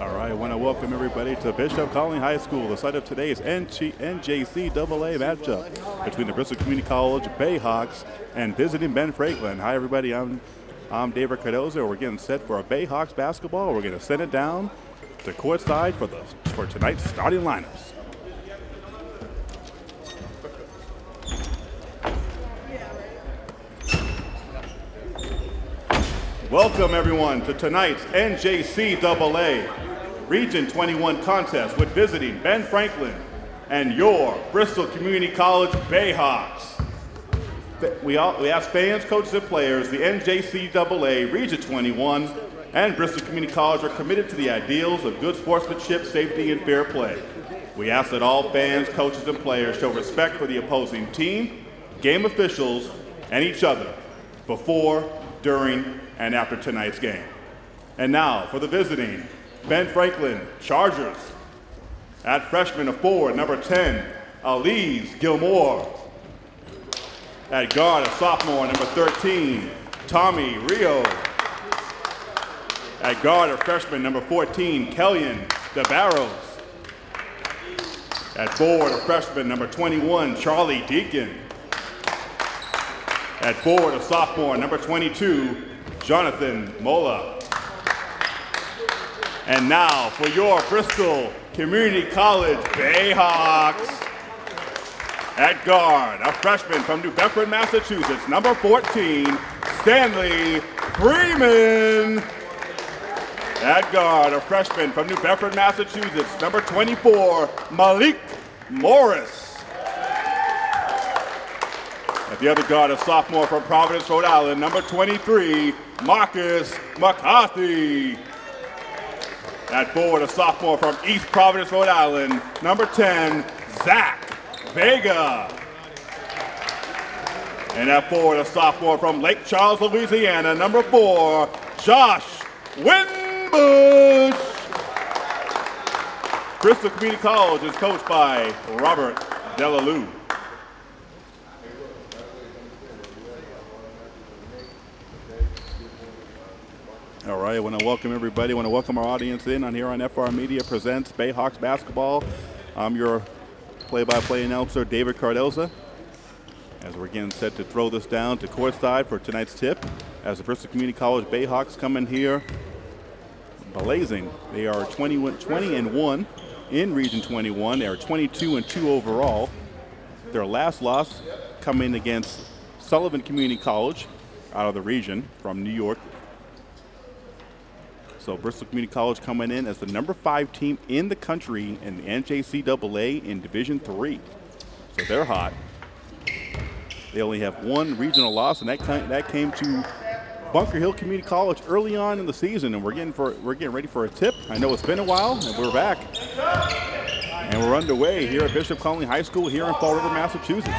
All right, I want to welcome everybody to Bishop Connolly High School, the site of today's NG NJCAA matchup between the Bristol Community College Bayhawks and visiting Ben Franklin. Hi, everybody. I'm I'm David Cardozo. We're getting set for a Bayhawks basketball. We're going to send it down to courtside for the for tonight's starting lineups. Welcome everyone to tonight's NJCAA Region 21 contest with visiting Ben Franklin and your Bristol Community College Bayhawks. We, all, we ask fans, coaches, and players, the NJCAA Region 21 and Bristol Community College are committed to the ideals of good sportsmanship, safety, and fair play. We ask that all fans, coaches, and players show respect for the opposing team, game officials, and each other before, during, and after tonight's game. And now for the visiting, Ben Franklin, Chargers. At freshman of four, number 10, Elise Gilmore. At guard, a sophomore, number 13, Tommy Rio. At guard, a freshman, number 14, Kellyan DeBarros. At forward, a freshman, number 21, Charlie Deacon. At forward, a sophomore, number 22, Jonathan Mola. And now for your Bristol Community College Bayhawks. At guard, a freshman from New Bedford, Massachusetts, number 14, Stanley Freeman. At guard, a freshman from New Bedford, Massachusetts, number 24, Malik Morris. The other guard, a sophomore from Providence, Rhode Island, number 23, Marcus McCarthy. At forward, a sophomore from East Providence, Rhode Island, number 10, Zach Vega. And at forward, a sophomore from Lake Charles, Louisiana, number four, Josh Winbush. Bristol Community College is coached by Robert Delalue. All right, I want to welcome everybody. I want to welcome our audience in on here on FR Media Presents Bayhawks Basketball. I'm your play-by-play announcer, David Cardoza. As we're getting set to throw this down to courtside for tonight's tip, as the Bristol Community College Bayhawks come in here blazing. They are 20, 20 and 1 in Region 21. They are 22 and 2 overall. Their last loss coming against Sullivan Community College out of the region from New York so Bristol Community College coming in as the number five team in the country in the NJCAA in Division Three. So they're hot. They only have one regional loss, and that that came to Bunker Hill Community College early on in the season, and we're getting for we're getting ready for a tip. I know it's been a while, and we're back, and we're underway here at Bishop Connolly High School here in Fall River, Massachusetts.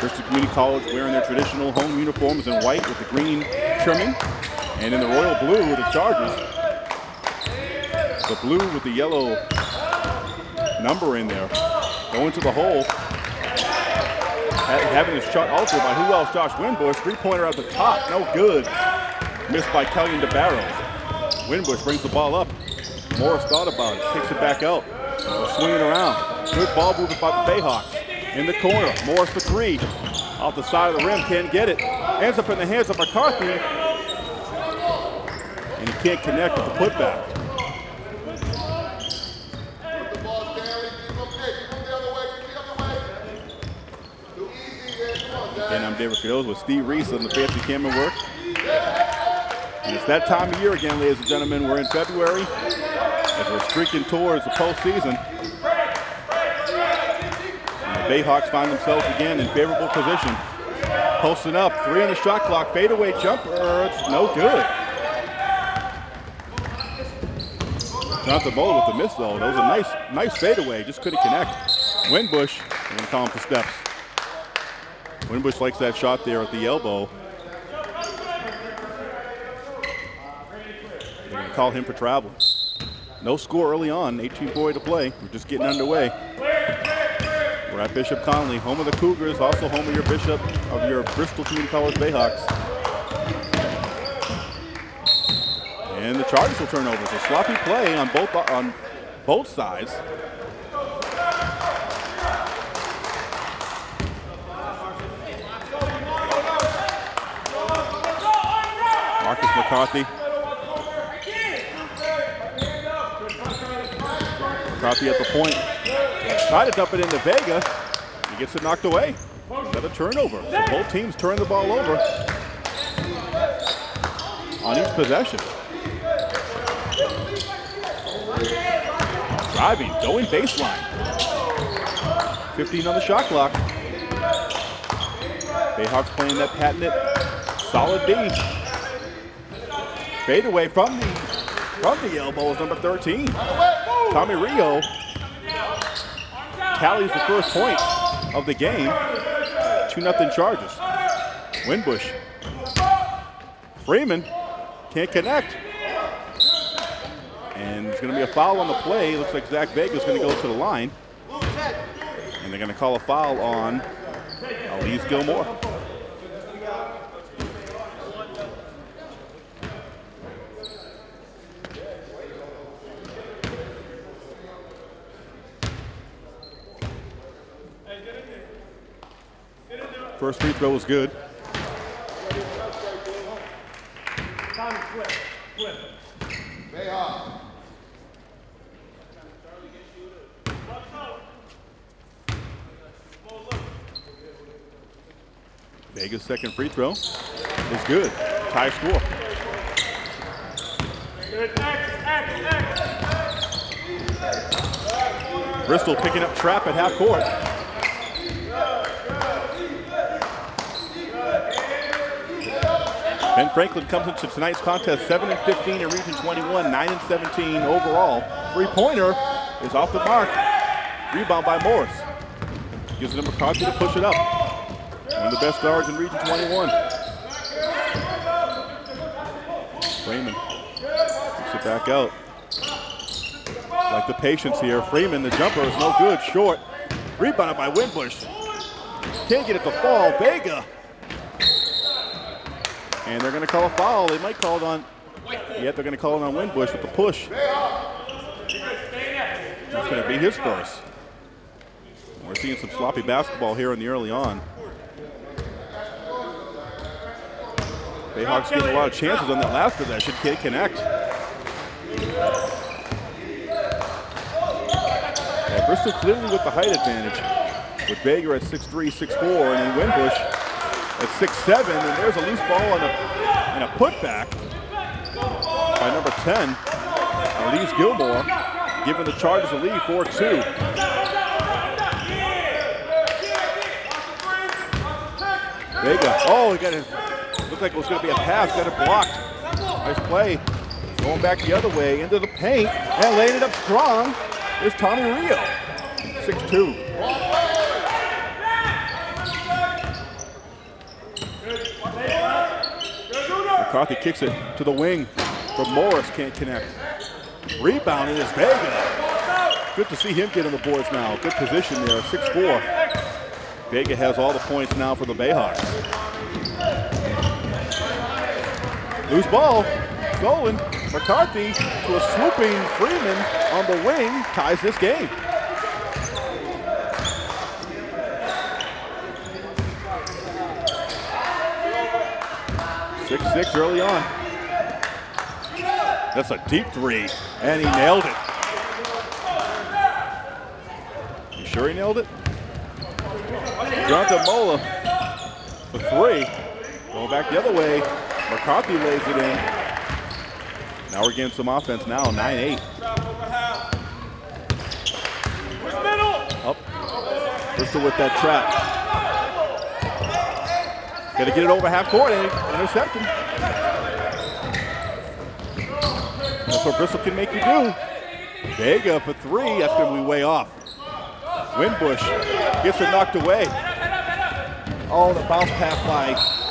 Bristol Community College wearing their traditional home uniforms in white with the green trimming. And in the royal blue, the Chargers, the blue with the yellow number in there, going to the hole, having his shot altered by who else? Josh Winbush, three-pointer at the top, no good. Missed by Kellyan DeBarros. Winbush brings the ball up. Morris thought about it, kicks it back out, swinging around. Good ball movement by the Bayhawks. In the corner, Morris for three. Off the side of the rim, can't get it. Ends up in the hands of McCarthy, can't connect with the putback. Again, I'm David Cardozo with Steve Reese on the fancy camera work. And it's that time of year again, ladies and gentlemen. We're in February as we're streaking towards the postseason. And the Bayhawks find themselves again in favorable position. Posting up, three on the shot clock, fadeaway jumper, it's no good. Jonathan Mola with the miss though. That was a nice, nice fadeaway. Just couldn't connect. Winbush, gonna call him for steps. Winbush likes that shot there at the elbow. They're gonna call him for travel. No score early on, 18 boy to play. We're just getting underway. We're at Bishop Connolly, home of the Cougars, also home of your Bishop, of your Bristol Community College Bayhawks. And the Chargers will turn over. So sloppy play on both on both sides. Marcus McCarthy. McCarthy at the point. Try to dump it into Vega. He gets it knocked away. Another turnover. So both teams turn the ball over on each possession. Driving, going baseline. 15 on the shot clock. Bayhawks playing that patented solid D. Fade away from the from the elbow is number 13. Tommy Rio tallies the first point of the game. 2-0 Chargers. Winbush. Freeman can't connect. Going to be a foul on the play. Looks like Zach Vega is going to go to the line. And they're going to call a foul on Elise Gilmore. First free throw was good. Vega's second free throw is good. Tie score. Bristol picking up trap at half court. Ben Franklin comes into tonight's contest 7 and 15 in Region 21, 9 and 17 overall. Three-pointer is off the mark. Rebound by Morris. Gives it to McCarthy to push it up. One of the best guards in Region 21. Freeman takes it back out. Like the patience here. Freeman, the jumper is no good. Short. Rebounded by Winbush. Can't get it to fall. Vega and they're going to call a foul. They might call it on, yet they're going to call it on Winbush with the push. That's going to be his first. We're seeing some sloppy basketball here in the early on. Bayhawks getting a lot of chances on that last possession. Can't connect. Yeah, Bristol clearly with the height advantage. With Vega at 6'3", 6'4", and then Winbush at 6'7", and there's a loose ball and a, and a putback by number 10, uh, Elise Gilmore, giving the Chargers a lead, 4-2. Vega, oh, he got it. Looked like it was going to be a pass, got it blocked. Nice play. Going back the other way into the paint and laying it up strong is Tommy Rio, 6'2". McCarthy kicks it to the wing, but Morris can't connect. Rebounding is Vega. Good to see him get on the boards now. Good position there, 6-4. Vega has all the points now for the Bayhawks. Loose ball, stolen. McCarthy to a swooping Freeman on the wing, ties this game. Six six early on. That's a deep three, and he nailed it. You sure he nailed it? Jonathan Mola for three. Going back the other way. McCarthy lays it in. Now we're getting some offense now, 9-8. Up. Bristol with that trap. To get it over half court eh? and intercept him. That's what Bristol can make you do. Vega for three. That's to be way off. Winbush gets it knocked away. Oh, the bounce pass by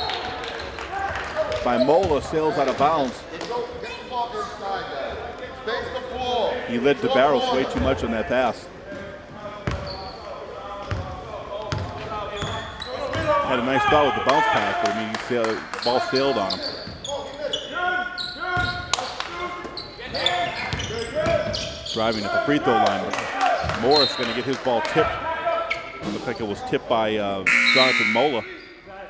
by Mola sails out of bounds. He led DeBarros way too much on that pass. Had a nice thought with the bounce pass, but I mean, ball sailed on him. Driving at the free throw line. Morris going to get his ball tipped. Looks like it was tipped by uh, Jonathan Mola.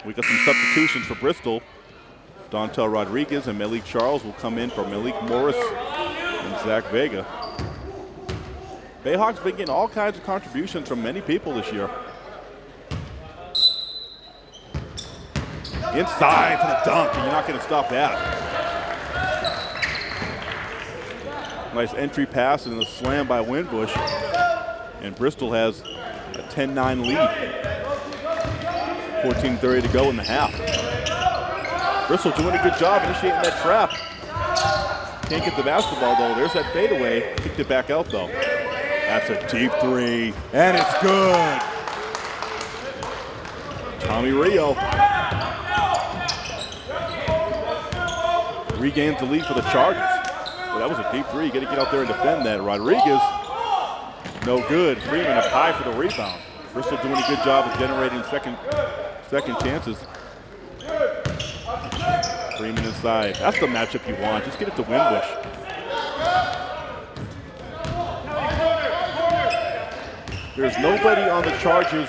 We got some substitutions for Bristol. Dontel Rodriguez and Malik Charles will come in for Malik Morris and Zach Vega. Bayhawks been getting all kinds of contributions from many people this year. Inside for the dunk, and you're not going to stop that. Nice entry pass and a slam by Winbush. And Bristol has a 10-9 lead. 14.30 to go in the half. Bristol doing a good job initiating that trap. Can't get the basketball though. There's that fadeaway. Kicked it back out though. That's a deep three, and it's good. Tommy Rio regains the lead for the Chargers. Well, that was a deep three. You got to get out there and defend that. Rodriguez, no good. Freeman up high for the rebound. Bristol doing a good job of generating second second chances. Freeman inside. That's the matchup you want. Just get it to Winbush. There's nobody on the Chargers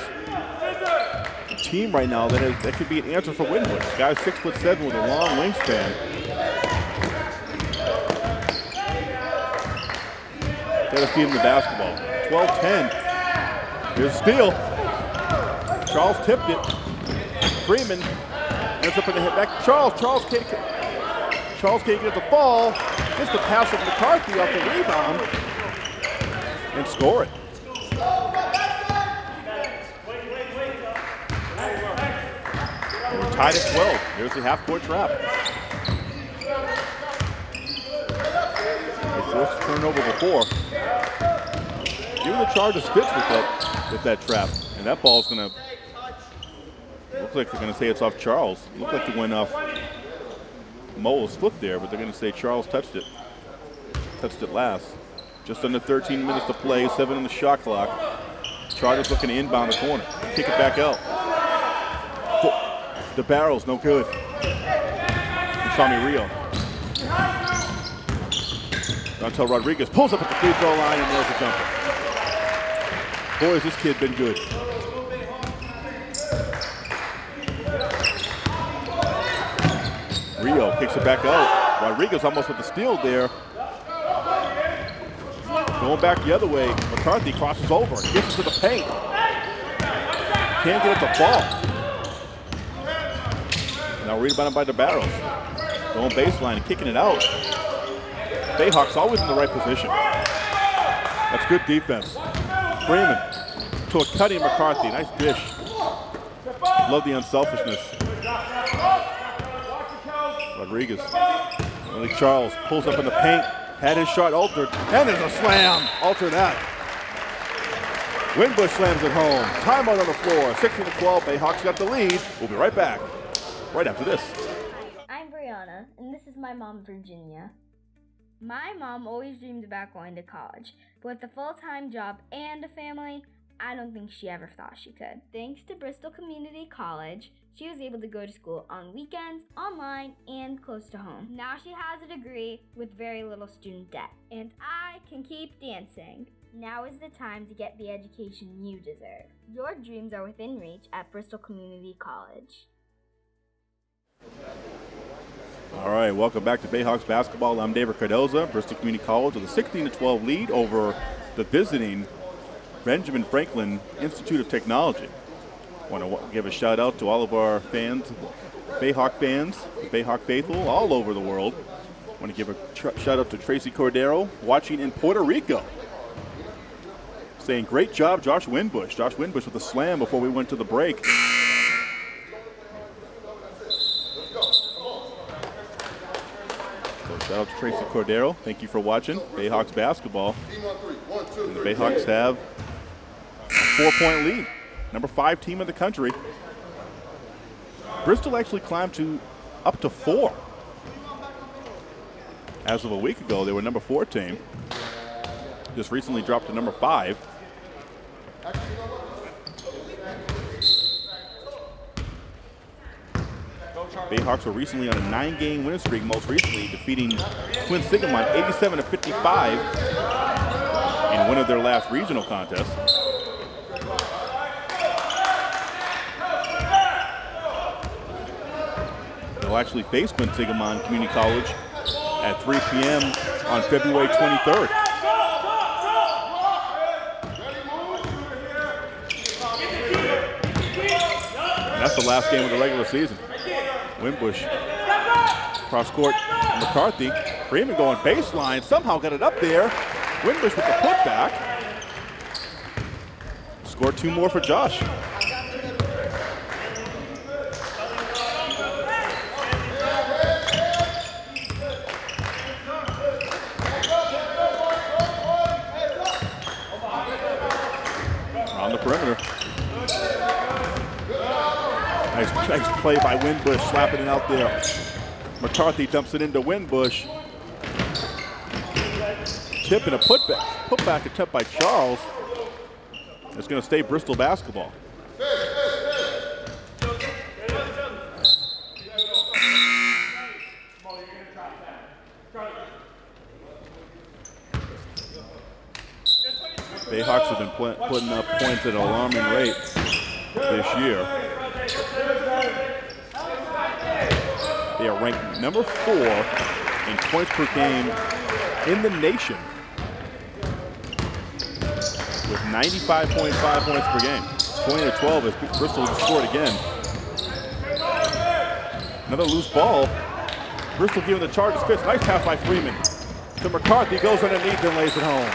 team right now that has that could be an answer for Winbush. Guy's six foot seven with a long wingspan. Gotta feed him the basketball. 12-10. Here's a steal. Charles tipped it. Freeman ends up in the back. Charles, Charles can't, Charles can't get the fall. Just a pass of McCarthy off the rebound and score it. Tied at 12. Here's the half-court trap. They forced turnover before. Even the Chargers fits with that with that trap, and that ball's going to Looks like they're going to say it's off Charles. Looks like it went off Mola's foot there, but they're going to say Charles touched it. Touched it last. Just under 13 minutes to play, seven on the shot clock. Chargers looking to inbound the corner. Kick it back out. DeBarros no good. Tommy Rio. Dontel Rodriguez pulls up at the free throw line and nails a jumper. Boy, has this kid been good. Rio kicks it back out. Rodriguez almost with the steal there. Going back the other way, McCarthy crosses over, gets it to the paint. Can't get it to fall. Now rebounded by DeBarros. Going baseline and kicking it out. Bayhawks always in the right position. That's good defense. Freeman to a cutting McCarthy. Nice dish. Love the unselfishness. Rodriguez. Malik Charles pulls up in the paint, had his shot altered, and there's a slam. Alter that. Winbush slams it home. Timeout on the floor. 16 to 12. Bayhawks got the lead. We'll be right back. Right after this. I'm Brianna, and this is my mom, Virginia. My mom always dreamed about going to college, but with a full time job and a family, I don't think she ever thought she could. Thanks to Bristol Community College, she was able to go to school on weekends, online, and close to home. Now she has a degree with very little student debt. And I can keep dancing. Now is the time to get the education you deserve. Your dreams are within reach at Bristol Community College. All right, welcome back to Bayhawks basketball. I'm David Cardoza, Bristol Community College with a 16 to 12 lead over the visiting Benjamin Franklin Institute of Technology. Want to give a shout out to all of our fans, Bayhawk fans, Bayhawk faithful all over the world. Want to give a shout out to Tracy Cordero watching in Puerto Rico. Saying, great job, Josh Winbush. Josh Winbush with a slam before we went to the break. Shout out to Tracy Cordero. Thank you for watching Bayhawks basketball. And the Bayhawks have a four-point lead number five team in the country. Bristol actually climbed to up to four. As of a week ago, they were number four team. Just recently dropped to number five. Bayhawks were recently on a nine-game winning streak, most recently defeating Quinsigamond 87 to 55 in one of their last regional contests. They'll actually face Quinsigamond Community College at 3 p.m. on February 23rd. And that's the last game of the regular season. Winbush cross court McCarthy. Freeman going baseline, somehow got it up there. Winbush with the putback. Score two more for Josh. On the perimeter. Nice, nice play by Winbush, slapping it out there. McCarthy dumps it into Winbush. Tip and a putback. Putback attempt by Charles. It's going to stay Bristol basketball. Bayhawks have been putting up points at an alarming rate this year. They are ranked number four in points per game in the nation with 95.5 points per game. 20 to 12 as Bristol scored again. Another loose ball. Bristol giving the Chargers fist. Nice pass by Freeman. To McCarthy, goes underneath and lays it home.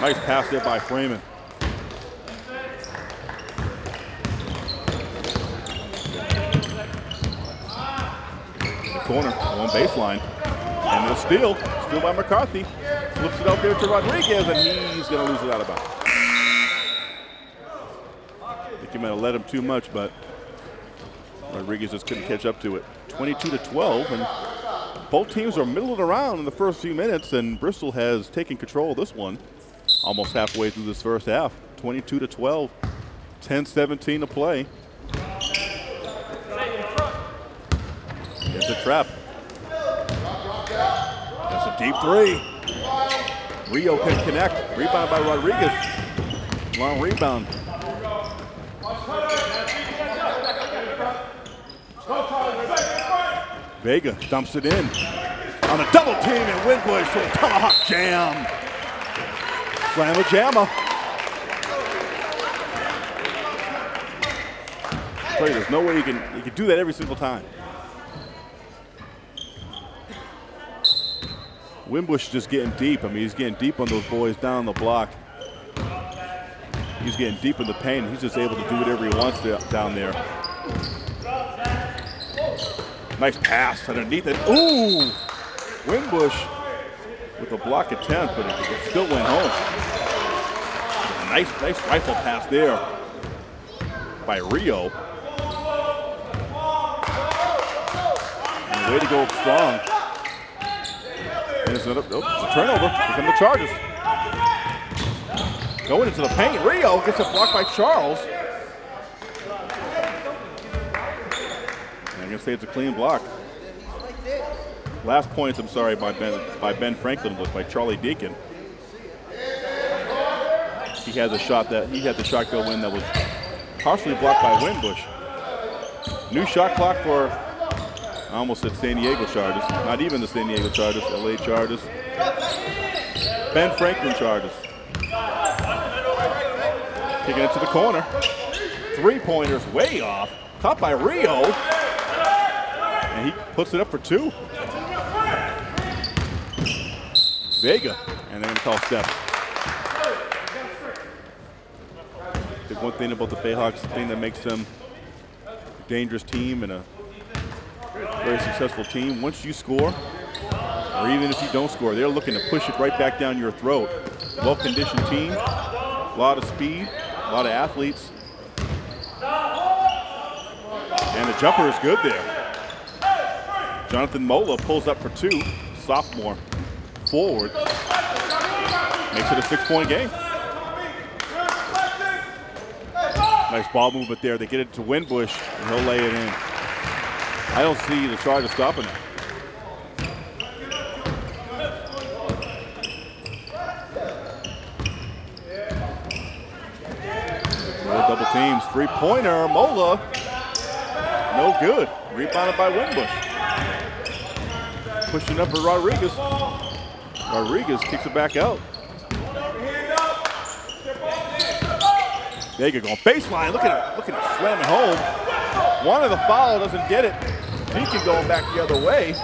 Nice pass there by Freeman. Corner, on baseline. And a steal, steal by McCarthy. Flips it out there to Rodriguez, and he's going to lose it out of bounds. I think he might have let him too much, but Rodriguez just couldn't catch up to it. 22 to 12, and both teams are middling around in the first few minutes, and Bristol has taken control of this one almost halfway through this first half. 22 to 12, 10-17 to play. It's a trap. That's a deep three. Rio can connect. Rebound by Rodriguez. Long rebound. Vega dumps it in. On a double team and Winbush to a tomahawk jam. Slam a jammer. There's no way you can you can do that every single time. Winbush just getting deep. I mean, he's getting deep on those boys down the block. He's getting deep in the paint. He's just able to do whatever he wants to, down there. Nice pass underneath it. Ooh! Winbush with a block attempt, but it still went home. Nice, nice rifle pass there by Rio. And way to go strong. And it's another oh, it's a turnover. Here come the Chargers. Going into the paint. Rio gets a block by Charles. And I'm gonna say it's a clean block. Last points, I'm sorry, by Ben by Ben Franklin was by Charlie Deacon. He has a shot that he had the shot go in that was partially blocked by Winbush. New shot clock for I almost said San Diego Chargers. Not even the San Diego Chargers, LA Chargers. Ben Franklin Chargers. Kicking it to the corner. Three pointers way off. Caught by Rio. And he puts it up for two. Vega. And they're going to call steps. The one thing about the Bayhawks, the thing that makes them a dangerous team and a very successful team. Once you score, or even if you don't score, they're looking to push it right back down your throat. Well-conditioned team, a lot of speed, a lot of athletes. And the jumper is good there. Jonathan Mola pulls up for two, sophomore, forward. Makes it a six-point game. Nice ball movement there. They get it to Winbush, and he'll lay it in. I don't see the Chargers stopping that. double teams. Three pointer. Mola. No good. Rebounded by Winbush. Pushing up for Rodriguez. Rodriguez kicks it back out. Vega going baseline. Look at it. Look at him slamming home. One of the foul doesn't get it. Deacon going back the other way.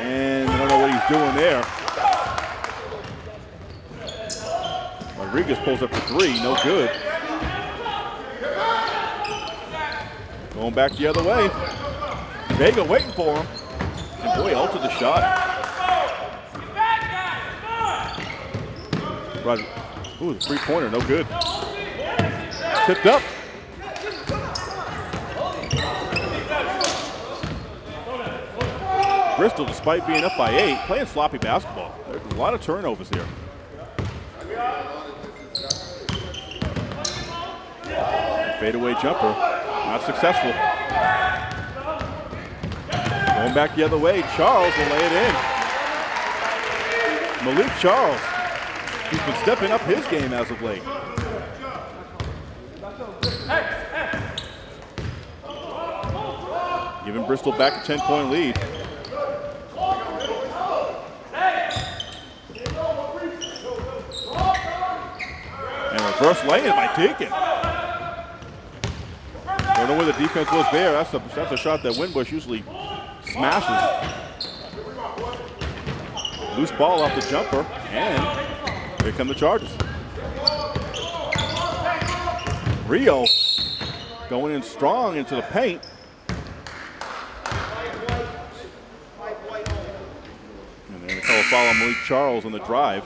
And I don't know what he's doing there. Rodriguez pulls up for three. No good. Going back the other way. Vega waiting for him. And boy, altered the shot. Right. Ooh, three-pointer, no good. Tipped up. Bristol, despite being up by eight, playing sloppy basketball. There's a lot of turnovers here. Fadeaway jumper. Not successful. Going back the other way, Charles will lay it in. Malik Charles, he's been stepping up his game as of late. Giving Bristol back a 10-point lead. Reverse lay-in by Deacon. Don't know where the defense was there. That's a, that's a shot that Winbush usually smashes. Loose ball off the jumper, and here come the Chargers. Rio going in strong into the paint. And they're going to call a foul on Malik Charles on the drive.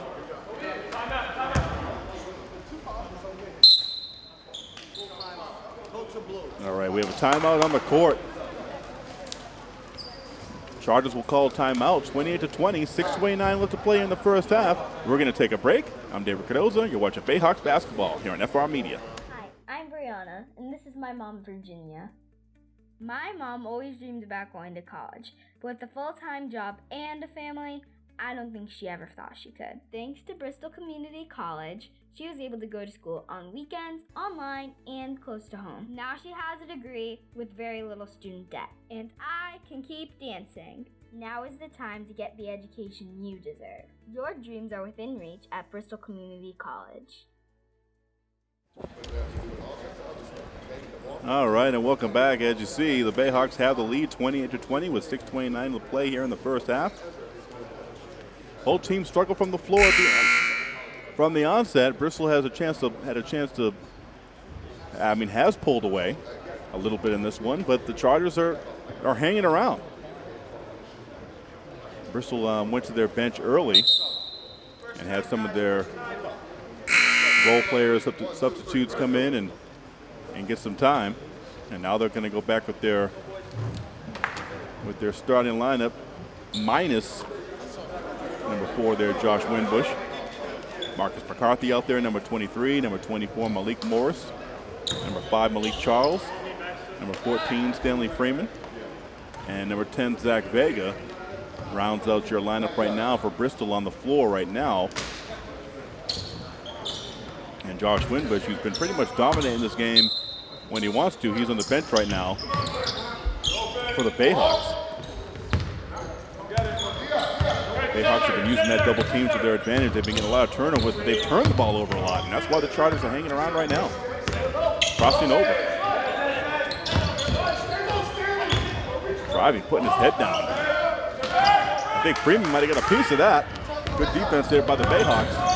All right, we have a timeout on the court. Chargers will call timeout, 28 to 20, 6:29 left to play in the first half. We're going to take a break. I'm David Cardoza. You're watching Bayhawks basketball here on FR Media. Hi, I'm Brianna, and this is my mom, Virginia. My mom always dreamed about going to college, but with a full-time job and a family, I don't think she ever thought she could. Thanks to Bristol Community College, she was able to go to school on weekends, online, and close to home. Now she has a degree with very little student debt. And I can keep dancing. Now is the time to get the education you deserve. Your dreams are within reach at Bristol Community College. All right, and welcome back. As you see, the Bayhawks have the lead 28 to 20 with 6:29 to play here in the first half. Both teams struggle from the floor at the end from the onset, Bristol has a chance to had a chance to. I mean, has pulled away a little bit in this one, but the Chargers are are hanging around. Bristol um, went to their bench early and had some of their role players, substitutes come in and and get some time, and now they're going to go back with their with their starting lineup minus number four there, Josh Winbush. Marcus McCarthy out there, number 23. Number 24, Malik Morris. Number 5, Malik Charles. Number 14, Stanley Freeman. And number 10, Zach Vega rounds out your lineup right now for Bristol on the floor right now. And Josh Winbush, who's been pretty much dominating this game when he wants to, he's on the bench right now for the Bayhawks. Bayhawks have been using that double team to their advantage. They've been getting a lot of turnovers, but they've turned the ball over a lot, and that's why the Chargers are hanging around right now. Crossing over. Driving, putting his head down. I think Freeman might have got a piece of that. Good defense there by the Bayhawks.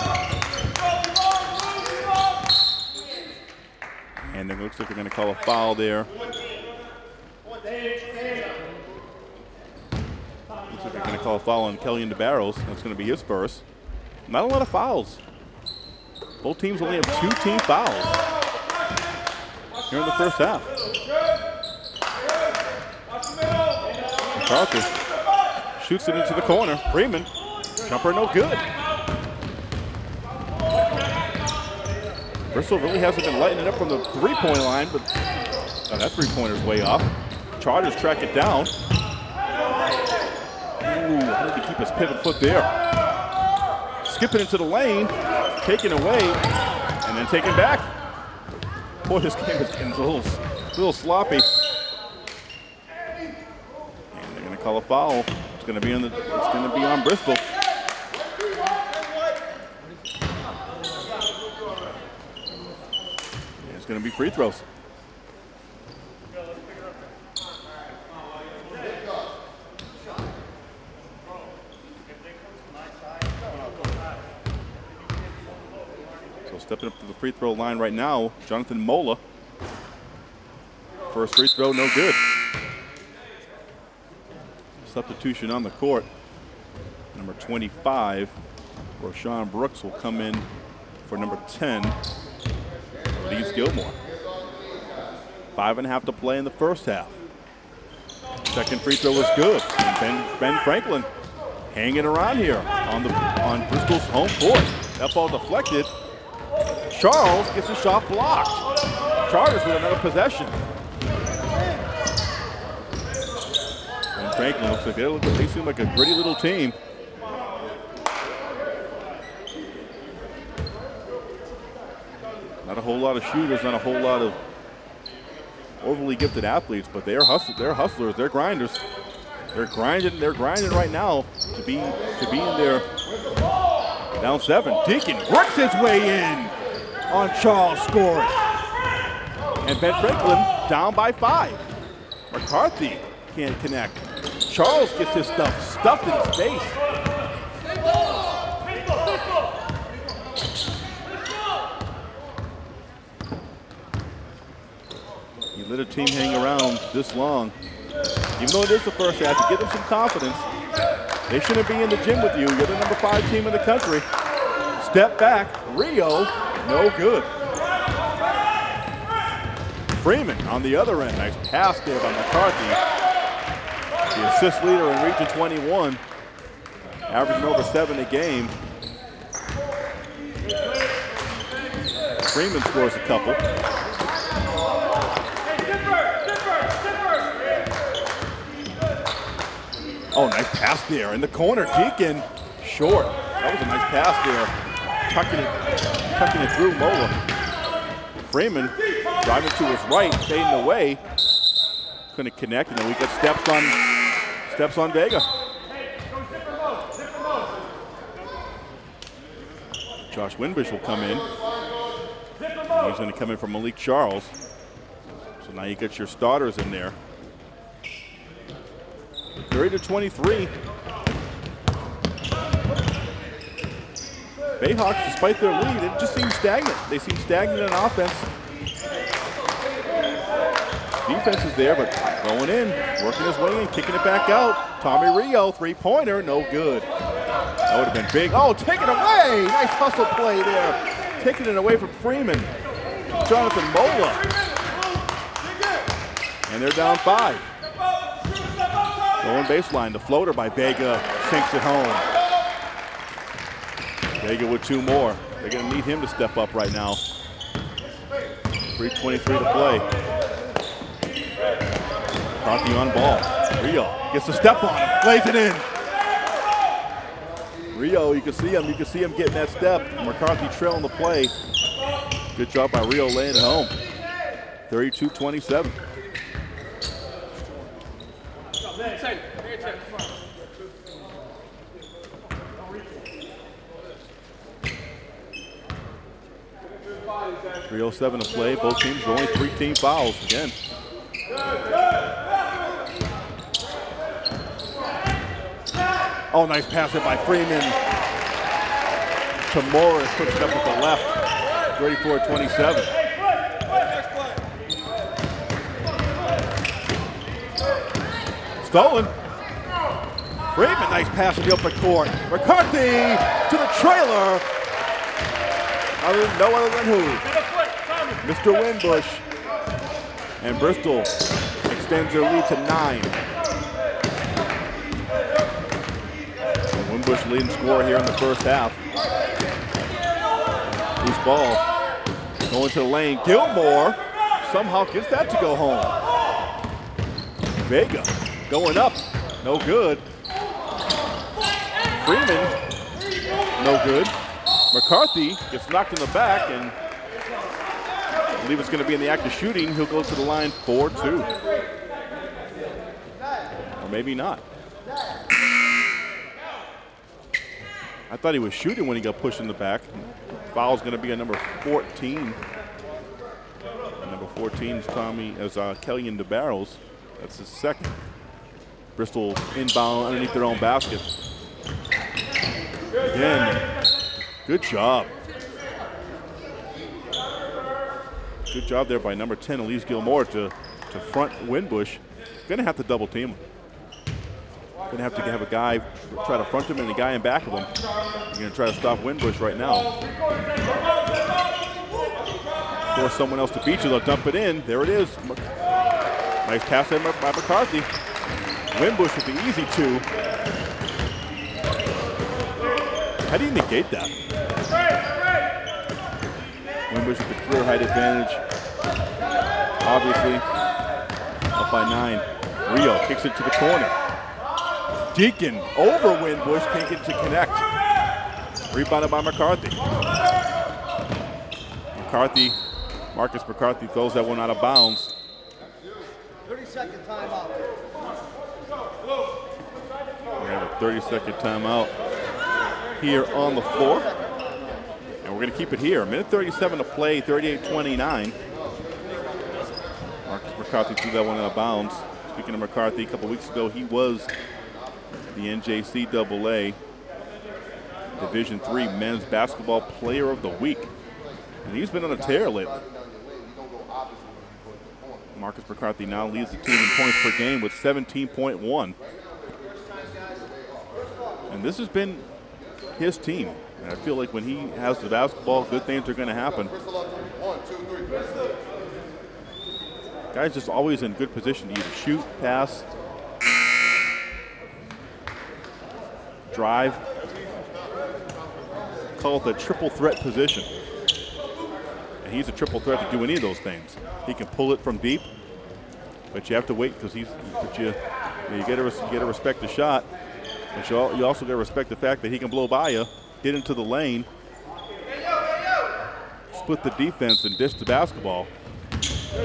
And it looks like they're going to call a foul there going to call a foul on Kellyan DeBarros. That's going to be his first. Not a lot of fouls. Both teams only have two team fouls here in the first half. McCarthy shoots it into the corner. Freeman, jumper no good. Bristol really hasn't been lighting it up from the three-point line, but oh, that three-pointer's way off. Chargers track it down. His pivot foot there? Skipping into the lane, taken away, and then taken back. Boy, this game is getting a little, little sloppy. And they're going to call a foul. It's to be on the. It's going to be on Bristol. It's going to be free throws. So stepping up to the free throw line right now, Jonathan Mola. First free throw, no good. Substitution on the court. Number 25, Roshan Brooks will come in for number 10, Elise Gilmore. Five and a half to play in the first half. Second free throw was good. Ben, ben Franklin hanging around here on the on Bristol's home court. That ball deflected. Charles gets his shot blocked. Chargers with another possession. And Franklin looks like they, look, they seem like a gritty little team. Not a whole lot of shooters, not a whole lot of overly gifted athletes, but they're hustlers. They're hustlers. They're grinders. They're grinding. They're grinding right now to be to be in there. Down seven. Deacon works his way in on Charles scoring, and Ben Franklin down by five. McCarthy can't connect. Charles gets his stuff stuffed in his face. You let a team hang around this long. Even though it is the first half, you give them some confidence. They shouldn't be in the gym with you. You're the number five team in the country. Step back, Rio, no good. Freeman on the other end. Nice pass there by McCarthy. The assist leader in Region 21, averaging over seven a game. Freeman scores a couple. Oh, nice pass there in the corner. Deacon, short. That was a nice pass there. Tucking it, tucking it through Mola. Freeman driving to his right, fading away. Couldn't connect, and then we get steps on steps on Vega. Josh Winbush will come in. He's going to come in for Malik Charles. So now you get your starters in there. 30 to 23. Bayhawks, despite their lead, it just seems stagnant. They seem stagnant in offense. Defense is there, but going in, working his way in, kicking it back out. Tommy Rio, three-pointer, no good. That would have been big. Oh, take it away! Nice hustle play there. Taking it away from Freeman. Jonathan Mola. And they're down five. Going baseline, the floater by Vega sinks it home. Vega with two more. They're going to need him to step up right now. 3.23 to play. Conti on ball. Rio gets a step on him, plays it in. Rio, you can see him. You can see him getting that step. McCarthy trailing the play. Good job by Rio laying it home. 32-27. Three oh seven to play. Both teams only three team fouls again. Oh, nice pass it by Freeman to Morris. Puts it up with the left. 34-27. Stolen. Freeman, nice pass in the open court. McCarthy to the trailer. Other, no other than who? Mr. Winbush. And Bristol extends their lead to nine. And Winbush leading scorer here in the first half. Loose ball. Going to the lane. Gilmore somehow gets that to go home. Vega going up, no good. Freeman, no good. McCarthy gets knocked in the back and believe it's going to be in the act of shooting. He'll go to the line 4-2. Or maybe not. I thought he was shooting when he got pushed in the back. Foul's going to be on number 14. And number 14 is Tommy, as uh, Kellyan barrels. That's his second. Bristol inbound underneath their own basket. Again, good job. Good job there by number 10, Elise Gilmore, to, to front Winbush. Gonna have to double team him. Gonna have to have a guy try to front him and a guy in back of him. You're gonna try to stop Winbush right now. Force someone else to beat you, they'll dump it in. There it is. Nice pass by McCarthy. Winbush with the easy two. How do you negate that? Winbush with the clear height advantage. Obviously, up by nine. Rio kicks it to the corner. Deacon over Winbush, can't get to connect. Rebounded by McCarthy. McCarthy, Marcus McCarthy throws that one out of bounds. 30 second timeout. We have a 30 second timeout here on the floor. And we're going to keep it here. A minute 37 to play, 38-29. Marcus McCarthy threw that one out of bounds. Speaking of McCarthy, a couple weeks ago, he was the NJCAA Division Three Men's Basketball Player of the Week. And he's been on a tear lately. Marcus McCarthy now leads the team in points per game with 17.1. And this has been his team. And I feel like when he has the basketball, good things are going to happen. Guy's just always in good position to either shoot, pass, drive. Call it the triple threat position. And he's a triple threat to do any of those things. He can pull it from deep, but you have to wait because he's. But you, you got to got to respect the shot, but you, you also got to respect the fact that he can blow by you, get into the lane, split the defense, and dish the basketball. So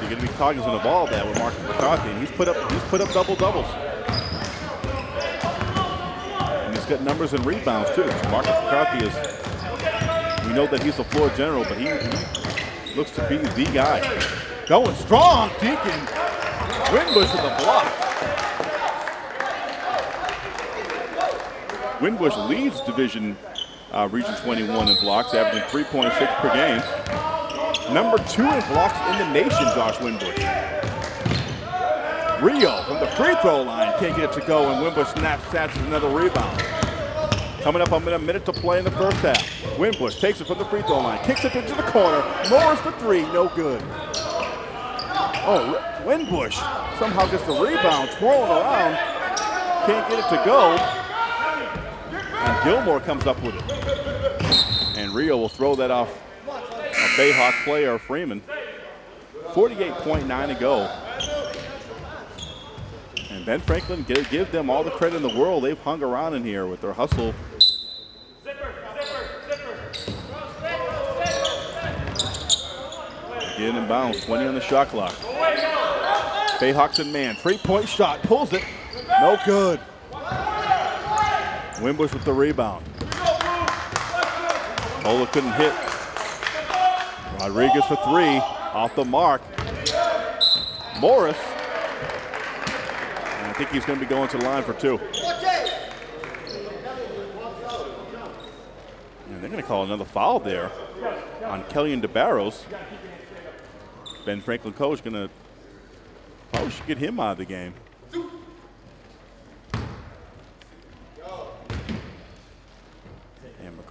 you're going to be cognizant of all that with Marcus McCarthy. And he's put up he's put up double doubles. And he's got numbers and rebounds too. So Marcus McCarthy is. We know that he's a floor general, but he, he looks to be the guy. Going strong, Deacon. Winbush with the block. Winbush leads Division uh, Region 21 in blocks, averaging 3.6 per game. Number two in blocks in the nation, Josh Winbush. Rio from the free throw line can't get it to go, and Winbush snaps, snatches another rebound. Coming up on a minute to play in the first half. Winbush takes it from the free throw line, kicks it into the corner. Morris for three, no good. Oh, Winbush somehow gets the rebound, twirling around, can't get it to go. And Gilmore comes up with it. And Rio will throw that off a Bayhawk player, Freeman. 48.9 to go. And Ben Franklin, give, give them all the credit in the world. They've hung around in here with their hustle. Again in bounds, 20 on the shot clock. Bayhawks in man, three-point shot, pulls it, no good. Winbush with the rebound. Ola couldn't hit. Rodriguez for three, off the mark. Morris. And I think he's going to be going to the line for two. And they're going to call another foul there on Kellyan DeBarros. Ben Franklin coach going to probably should get him out of the game.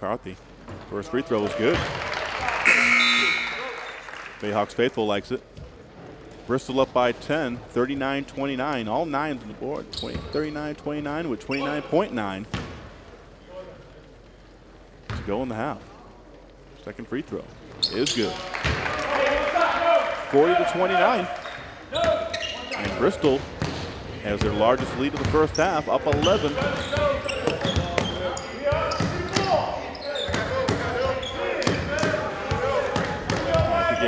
McCarthy, first free throw was good. Bayhawks faithful likes it. Bristol up by 10, 39-29. All nines on the board, 39-29 with 29.9 to go in the half. Second free throw is good. 40 to 29. And Bristol has their largest lead of the first half, up 11.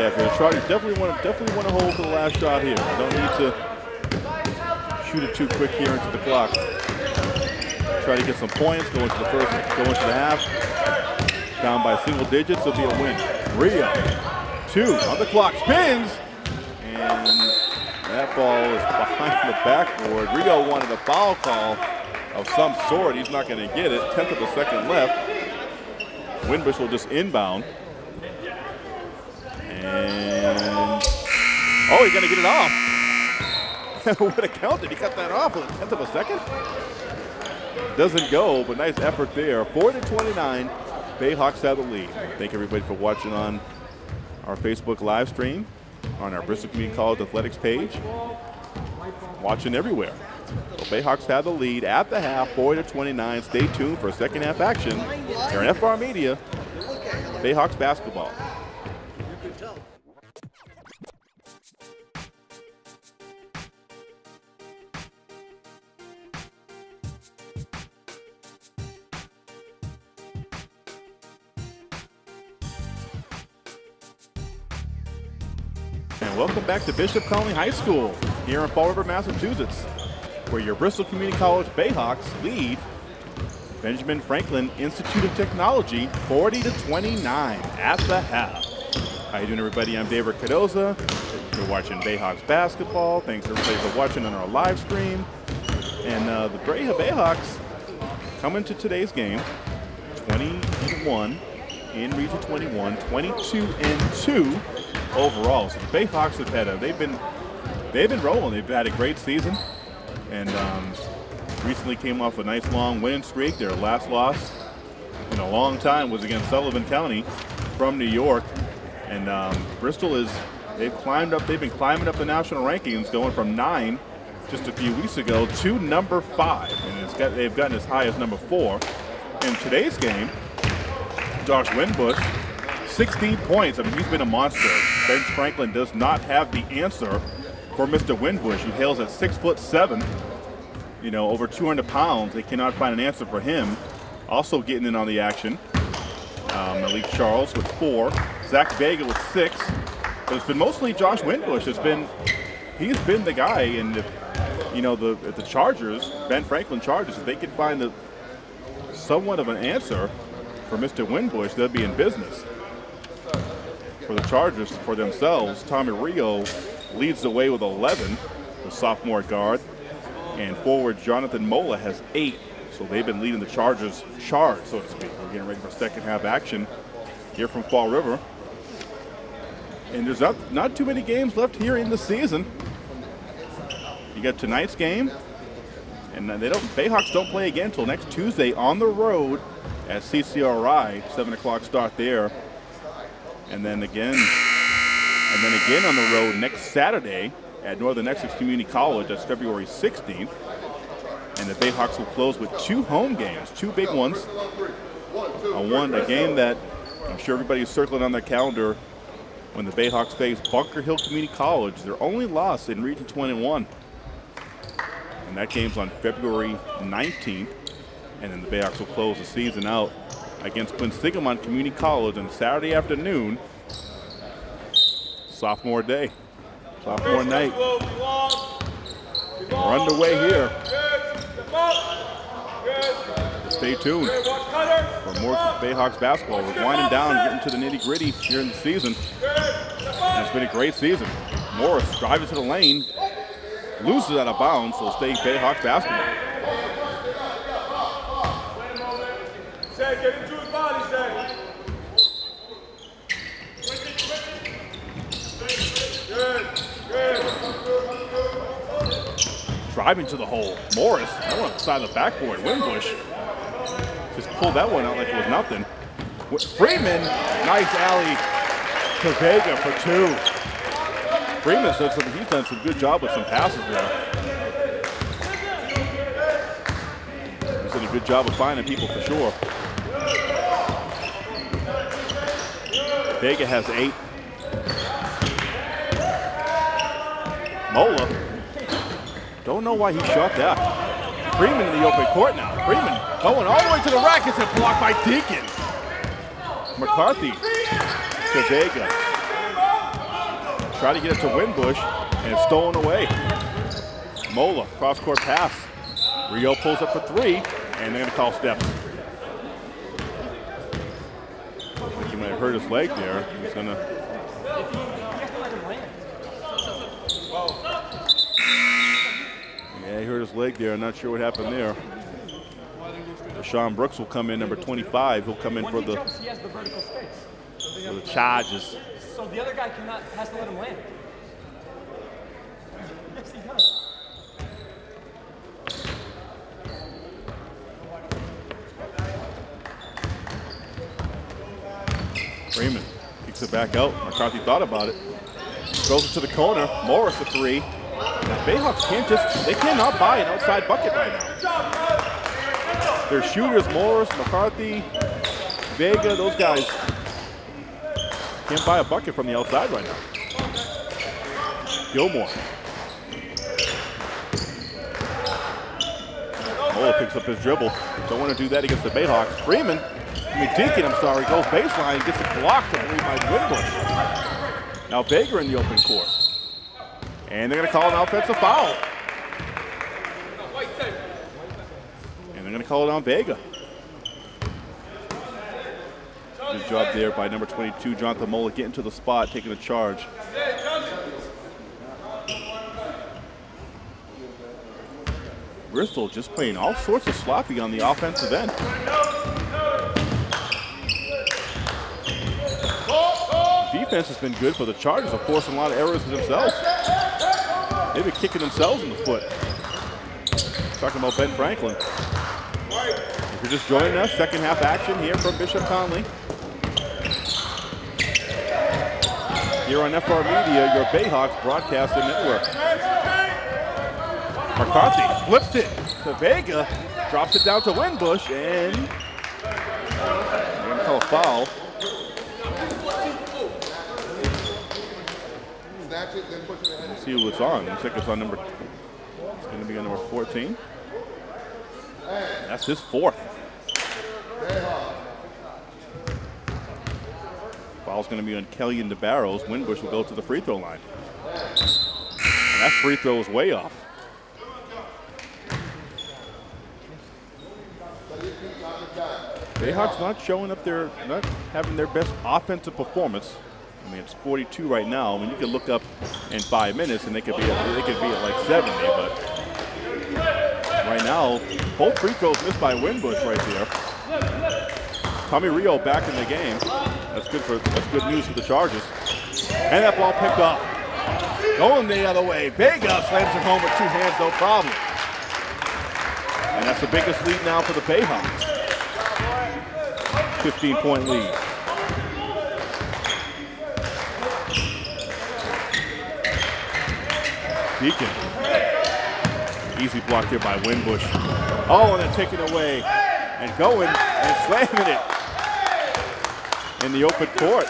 The Chargers definitely want to definitely want to hold for the last shot here. Don't need to shoot it too quick here into the clock. Try to get some points, go into the first, go into the half. Down by single digits, it'll be a win. Rio, two on the clock, spins, and that ball is behind the backboard. Rio wanted a foul call of some sort. He's not going to get it. Tenth of a second left. Winbush will just inbound. And oh, he's going to get it off. Would have counted. He cut that off with a tenth of a second. Doesn't go, but nice effort there. 4 to 29. Bayhawks have the lead. Thank everybody for watching on our Facebook live stream, on our Bristol Community College Athletics page. Watching everywhere. So Bayhawks have the lead at the half, 4 to 29. Stay tuned for second half action here on FR Media. Bayhawks basketball. Welcome back to Bishop Connolly High School here in Fall River, Massachusetts, where your Bristol Community College Bayhawks lead Benjamin Franklin Institute of Technology 40 to 29 at the half. How you doing, everybody? I'm David Cardoza. You're watching Bayhawks basketball. Thanks everybody for watching on our live stream. And uh, the Braya Bayhawks coming to today's game 21 in Region 21, 22 and 2 overall. So the Bayhawks have had a they've been they've been rolling. They've had a great season, and um, recently came off a nice long winning streak. Their last loss in a long time was against Sullivan County from New York, and um, Bristol is they've climbed up. They've been climbing up the national rankings, going from nine just a few weeks ago to number five, and got, they've gotten as high as number four. In today's game, Josh Winbush 16 points. I mean, he's been a monster. Ben Franklin does not have the answer for Mr. Winbush. He hails at six foot seven, you know, over 200 pounds. They cannot find an answer for him. Also getting in on the action, um, Malik Charles with four, Zach Vega with six. But it's been mostly Josh Winbush. It's been, he's been the guy. And if, you know, the the Chargers, Ben Franklin Chargers, if they can find the somewhat of an answer for Mr. Winbush, they'll be in business for the Chargers for themselves. Tommy Rio leads the way with 11, the sophomore guard. And forward Jonathan Mola has eight. So they've been leading the Chargers charge, so to speak. We're getting ready for second half action here from Fall River. And there's not, not too many games left here in the season. You got tonight's game, and they don't. Bayhawks don't play again until next Tuesday on the road at CCRI. Seven o'clock start there and then again, and then again on the road next Saturday at Northern Essex Community College. That's February 16th. And the Bayhawks will close with two home games, two big ones. A one, a game that I'm sure everybody is circling on their calendar when the Bayhawks face Bunker Hill Community College, their only loss in Region 21. And that game's on February 19th. And then the Bayhawks will close the season out against Quinsigamond Community College on Saturday afternoon. Sophomore day, sophomore night. We're underway here. Stay tuned for more Bayhawks basketball. We're winding down, getting to the nitty gritty here in the season. And it's been a great season. Morris driving to the lane, loses out of bounds, so stay Bayhawks basketball. Driving to the hole. Morris, that one side of the backboard. Winbush just pulled that one out like it was nothing. Freeman, nice alley to Vega for two. Freeman's done some good job with some passes there. He's done a good job of finding people for sure. Vega has eight. Mola Don't know why he shot that. Freeman in the open court now. Freeman going all the way to the rackets and blocked by Deacon. McCarthy to Vega. Try to get it to Winbush and it's stolen away. Mola, cross court pass. Rio pulls up for three and they're gonna call steps. He might have hurt his leg there. He's gonna Yeah, he hurt his leg there. I'm not sure what happened there. Sean Brooks will come in, number 25. He'll come in When for he the, jumps, he has the vertical space. So for the charges. so the other guy cannot has to let him land. Yes, he does. Freeman kicks it back out. McCarthy thought about it. Throws it to the corner. Morris a three. Now, Bayhawks can't just, they cannot buy an outside bucket right now. Their shooters, Morris, McCarthy, Vega, those guys can't buy a bucket from the outside right now. Gilmore. Mola picks up his dribble. Don't want to do that against the Bayhawks. Freeman, I mean Deacon, I'm sorry, goes baseline, gets it blocked, I believe, by Winbush. Now Vega in the open court. And they're going to call an offensive foul. And they're going to call it on Vega. Good job there by number 22, Jonathan Mola, getting to the spot, taking a charge. Bristol just playing all sorts of sloppy on the offensive end. Defense has been good, but the Chargers are forcing a lot of errors for themselves. They've kicking themselves in the foot. Talking about Ben Franklin. If you're just joining us, second half action here from Bishop Connolly. Here on FR Media, your Bayhawks broadcasting network. McCarthy flips it to Vega, drops it down to Winbush, and they're gonna call a foul. Let's see who it's on. Looks like it's on number. It's gonna be on number 14. That's his fourth. Foul's gonna be on Kellyan DeBarros. Winbush will go to the free throw line. And that free throw is way off. Bayhawks not showing up their, not having their best offensive performance. I mean, it's 42 right now. I mean, you could look up in five minutes and they could be at, they could be at like 70, but right now, both free throws missed by Winbush right there. Tommy Rio back in the game. That's good for that's good news for the Chargers. And that ball picked up. Going the other way. Vega slams it home with two hands, no problem. And that's the biggest lead now for the Bayhawks. 15 point lead. Deacon. Easy block here by Winbush. Oh, and then taken away and going and slamming it in the open court.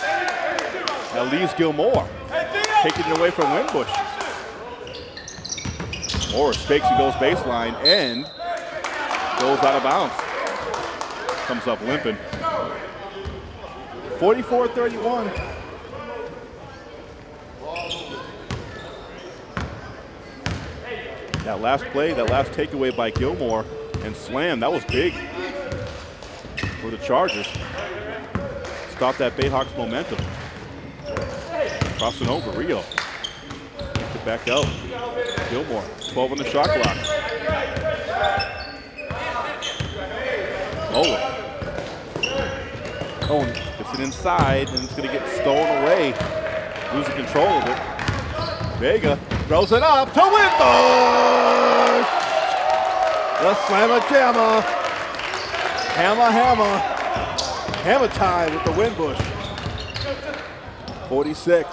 That leaves Gilmore. Taking it away from Winbush. Morris takes and goes baseline and goes out of bounds. Comes up limping. 44-31. That last play, that last takeaway by Gilmore and slam, that was big for the Chargers. Stop that Bayhawks momentum. Crossing over, Rio. Get back out. Gilmore, 12 on the shot clock. Oh, oh and gets it inside, and it's going to get stolen away. Losing control of it. Vega throws it up to Winbush! The slammer jammer. Hammer, hammer. Hammer time with the Winbush. 46,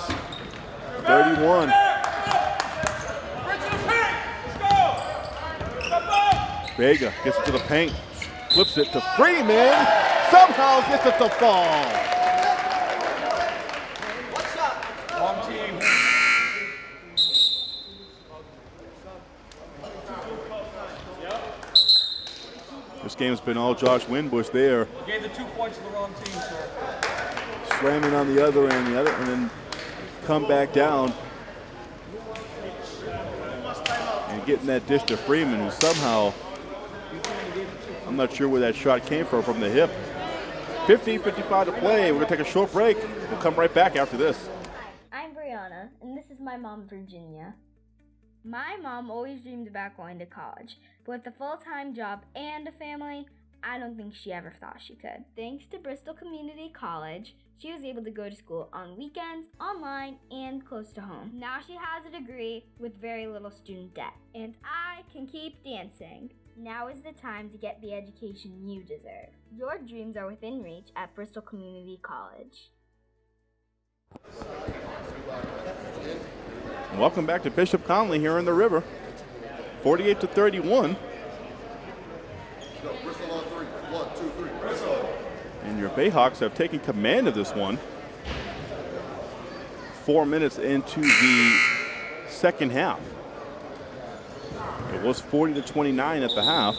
31. Vega gets it to the paint, flips it to Freeman, somehow gets it to fall. Game's been all Josh Winbush there, You gave the two points to the wrong team, sir. slamming on the other end, the other, and then come back down and getting that dish to Freeman, who somehow, I'm not sure where that shot came from, from the hip. 50-55 to play. We're gonna take a short break. We'll come right back after this. I'm Brianna, and this is my mom, Virginia. My mom always dreamed about going to college, but with a full time job and a family, I don't think she ever thought she could. Thanks to Bristol Community College, she was able to go to school on weekends, online, and close to home. Now she has a degree with very little student debt, and I can keep dancing. Now is the time to get the education you deserve. Your dreams are within reach at Bristol Community College. Welcome back to Bishop Connolly here in the river. 48 to 31. Go, Bristol on three. One, two, three. Bristol. And your Bayhawks have taken command of this one. Four minutes into the second half. It was 40 to 29 at the half.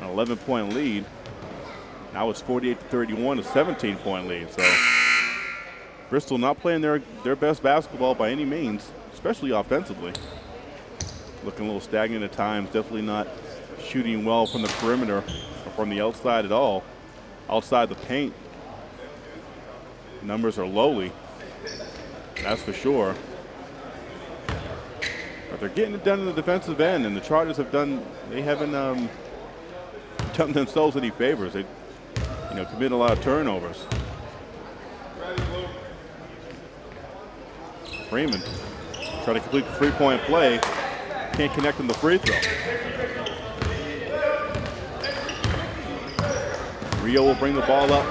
An 11 point lead. Now it's 48 to 31, a 17 point lead. So Bristol not playing their, their best basketball by any means, especially offensively. Looking a little stagnant at times, definitely not shooting well from the perimeter or from the outside at all. Outside the paint, numbers are lowly, that's for sure. But they're getting it done in the defensive end, and the Chargers have done, they haven't um, done themselves any favors. They, you know, commit a lot of turnovers. Freeman try to complete the three-point play, can't connect on the free throw. Rio will bring the ball up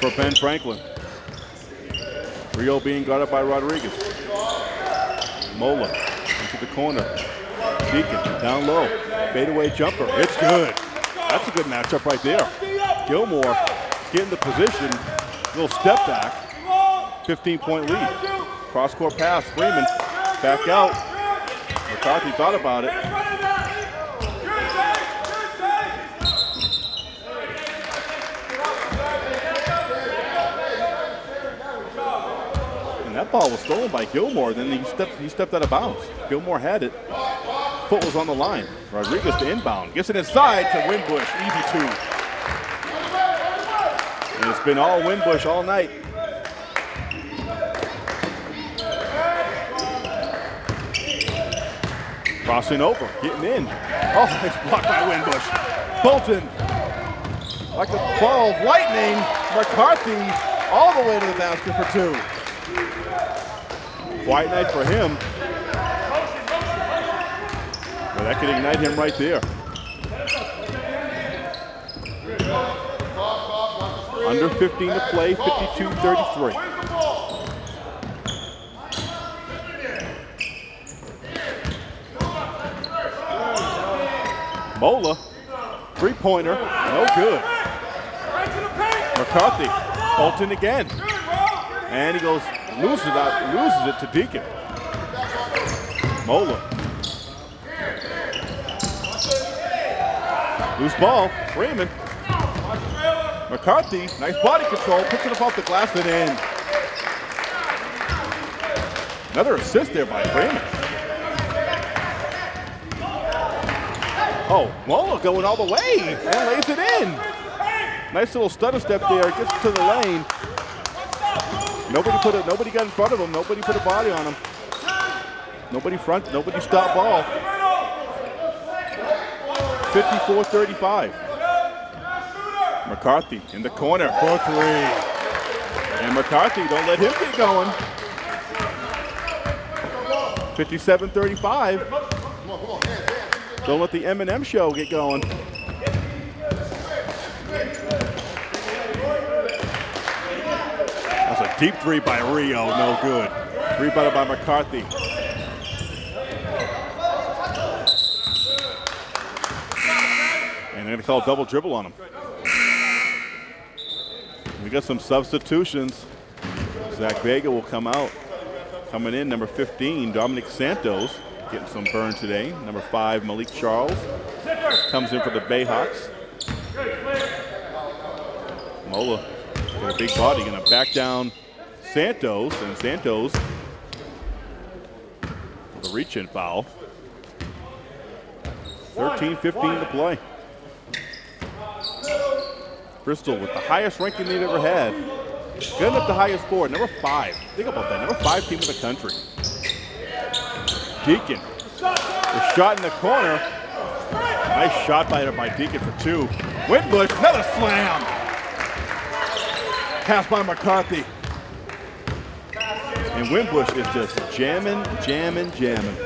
for Ben Franklin. Rio being guarded by Rodriguez. Mola into the corner. Deacon down low. Fadeaway jumper. It's good. That's a good matchup right there. Gilmore getting the position. Little step back. 15 point lead. Cross court pass. Freeman back out. McCarthy thought about it. And that ball was stolen by Gilmore. Then he stepped he stepped out of bounds. Gilmore had it. Foot was on the line. Rodriguez to inbound. Gets it inside to Winbush. Easy two. And it's been all Winbush all night. Crossing over, getting in. Oh, it's blocked by Winbush. Bolton, like a ball of lightning, McCarthy all the way to the basket for two. White night for him. Well, that could ignite him right there. Under 15 to play, 52-33. Mola, three-pointer, no good. McCarthy, Bolton again. And he goes, loses it loses it to Deacon. Mola. Loose ball, Freeman. McCarthy, nice body control, puts it up off the glass and in. Another assist there by Freeman. Oh, Mola going all the way and lays it in. Nice little stutter step there, gets to the lane. Nobody put it. Nobody got in front of him. Nobody put a body on him. Nobody front. Nobody stopped ball. 54-35. McCarthy in the corner for three. And McCarthy, don't let him get going. 57-35. Don't let the M&M show get going. That's a deep three by Rio, no good. Rebounded by McCarthy. And they're gonna call a double dribble on him. We got some substitutions. Zach Vega will come out. Coming in, number 15, Dominic Santos. Getting some burn today. Number five, Malik Charles, comes in for the Bayhawks. Mola with a big body, gonna back down Santos, and Santos with a reach-in foul. 13-15 to play. Bristol with the highest ranking they've ever had. Getting up the highest score, number five. Think about that, number five team in the country. Deacon, the shot in the corner. Nice shot by, by Deacon for two. Winbush, another slam. Pass by McCarthy. And Winbush is just jamming, jamming, jamming.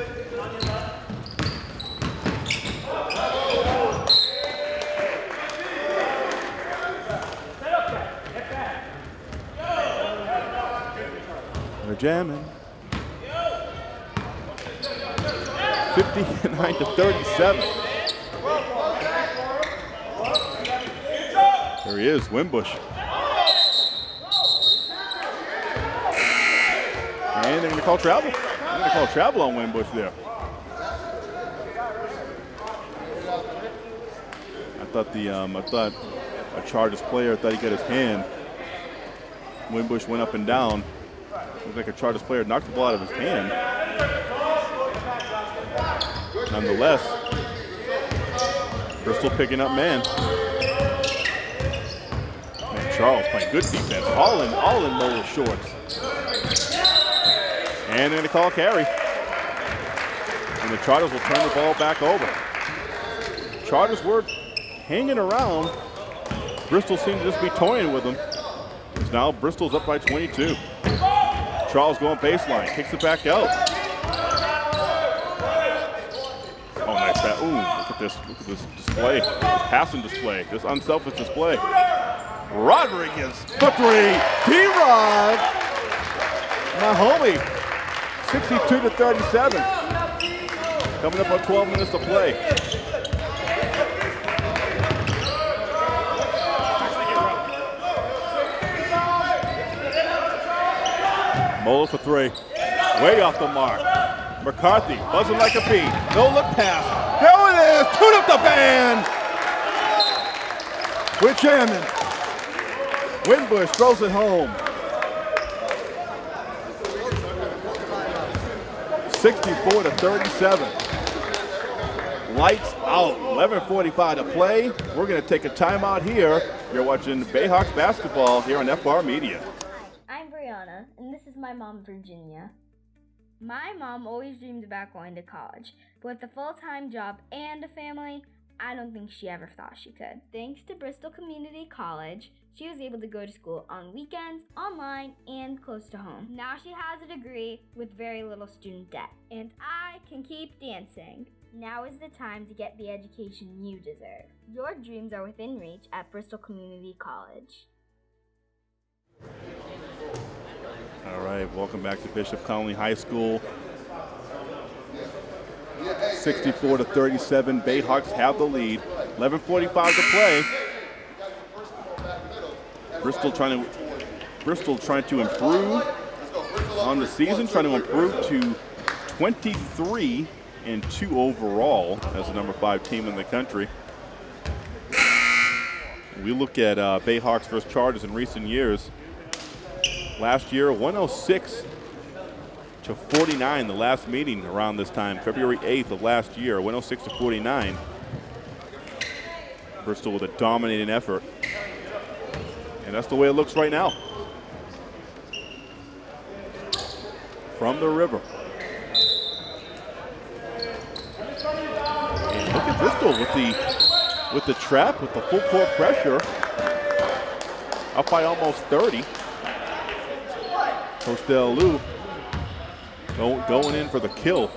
They're jamming. 59 to 37. There he is, Winbush. And they're going to call travel. They're going to call travel on Winbush there. I thought the um, I thought a Chargers player thought he got his hand. Winbush went up and down. Looked like a Chargers player knocked the ball out of his hand. Nonetheless, Bristol picking up man. Man, Charles playing good defense, all in all in Mola's shorts. And going to call carry. And the Chargers will turn the ball back over. Chargers were hanging around. Bristol seemed to just be toying with them. Now Bristol's up by 22. Charles going baseline, kicks it back out. Oh, nice pass. Ooh, look at this, display, this passing display, this unselfish display. Rodriguez for three. D-Rod, my homie, 62 to 37. Coming up on 12 minutes to play. Mola for three. Way off the mark. McCarthy buzzing like a bee. No look pass. Tune up the band. We're jamming. Winbush throws it home. 64 to 37. Lights out. 11:45 to play. We're going to take a timeout here. You're watching Bayhawks basketball here on FR Media. I'm Brianna, and this is my mom, Virginia. My mom always dreamed about going to college, but with a full time job and a family, I don't think she ever thought she could. Thanks to Bristol Community College, she was able to go to school on weekends, online, and close to home. Now she has a degree with very little student debt, and I can keep dancing. Now is the time to get the education you deserve. Your dreams are within reach at Bristol Community College. All right, welcome back to Bishop Connolly High School. 64 to 37, Bayhawks have the lead. 11:45 to play. Bristol trying to Bristol trying to improve on the season, trying to improve to 23 and two overall as the number five team in the country. We look at uh, Bayhawks versus Chargers in recent years. Last year, 106 to 49, the last meeting around this time, February 8th of last year, 106 to 49. Bristol with a dominating effort. And that's the way it looks right now. From the river. And look at Bristol with the with the trap, with the full court pressure. Up by almost 30. Coach Del Lou going in for the kill.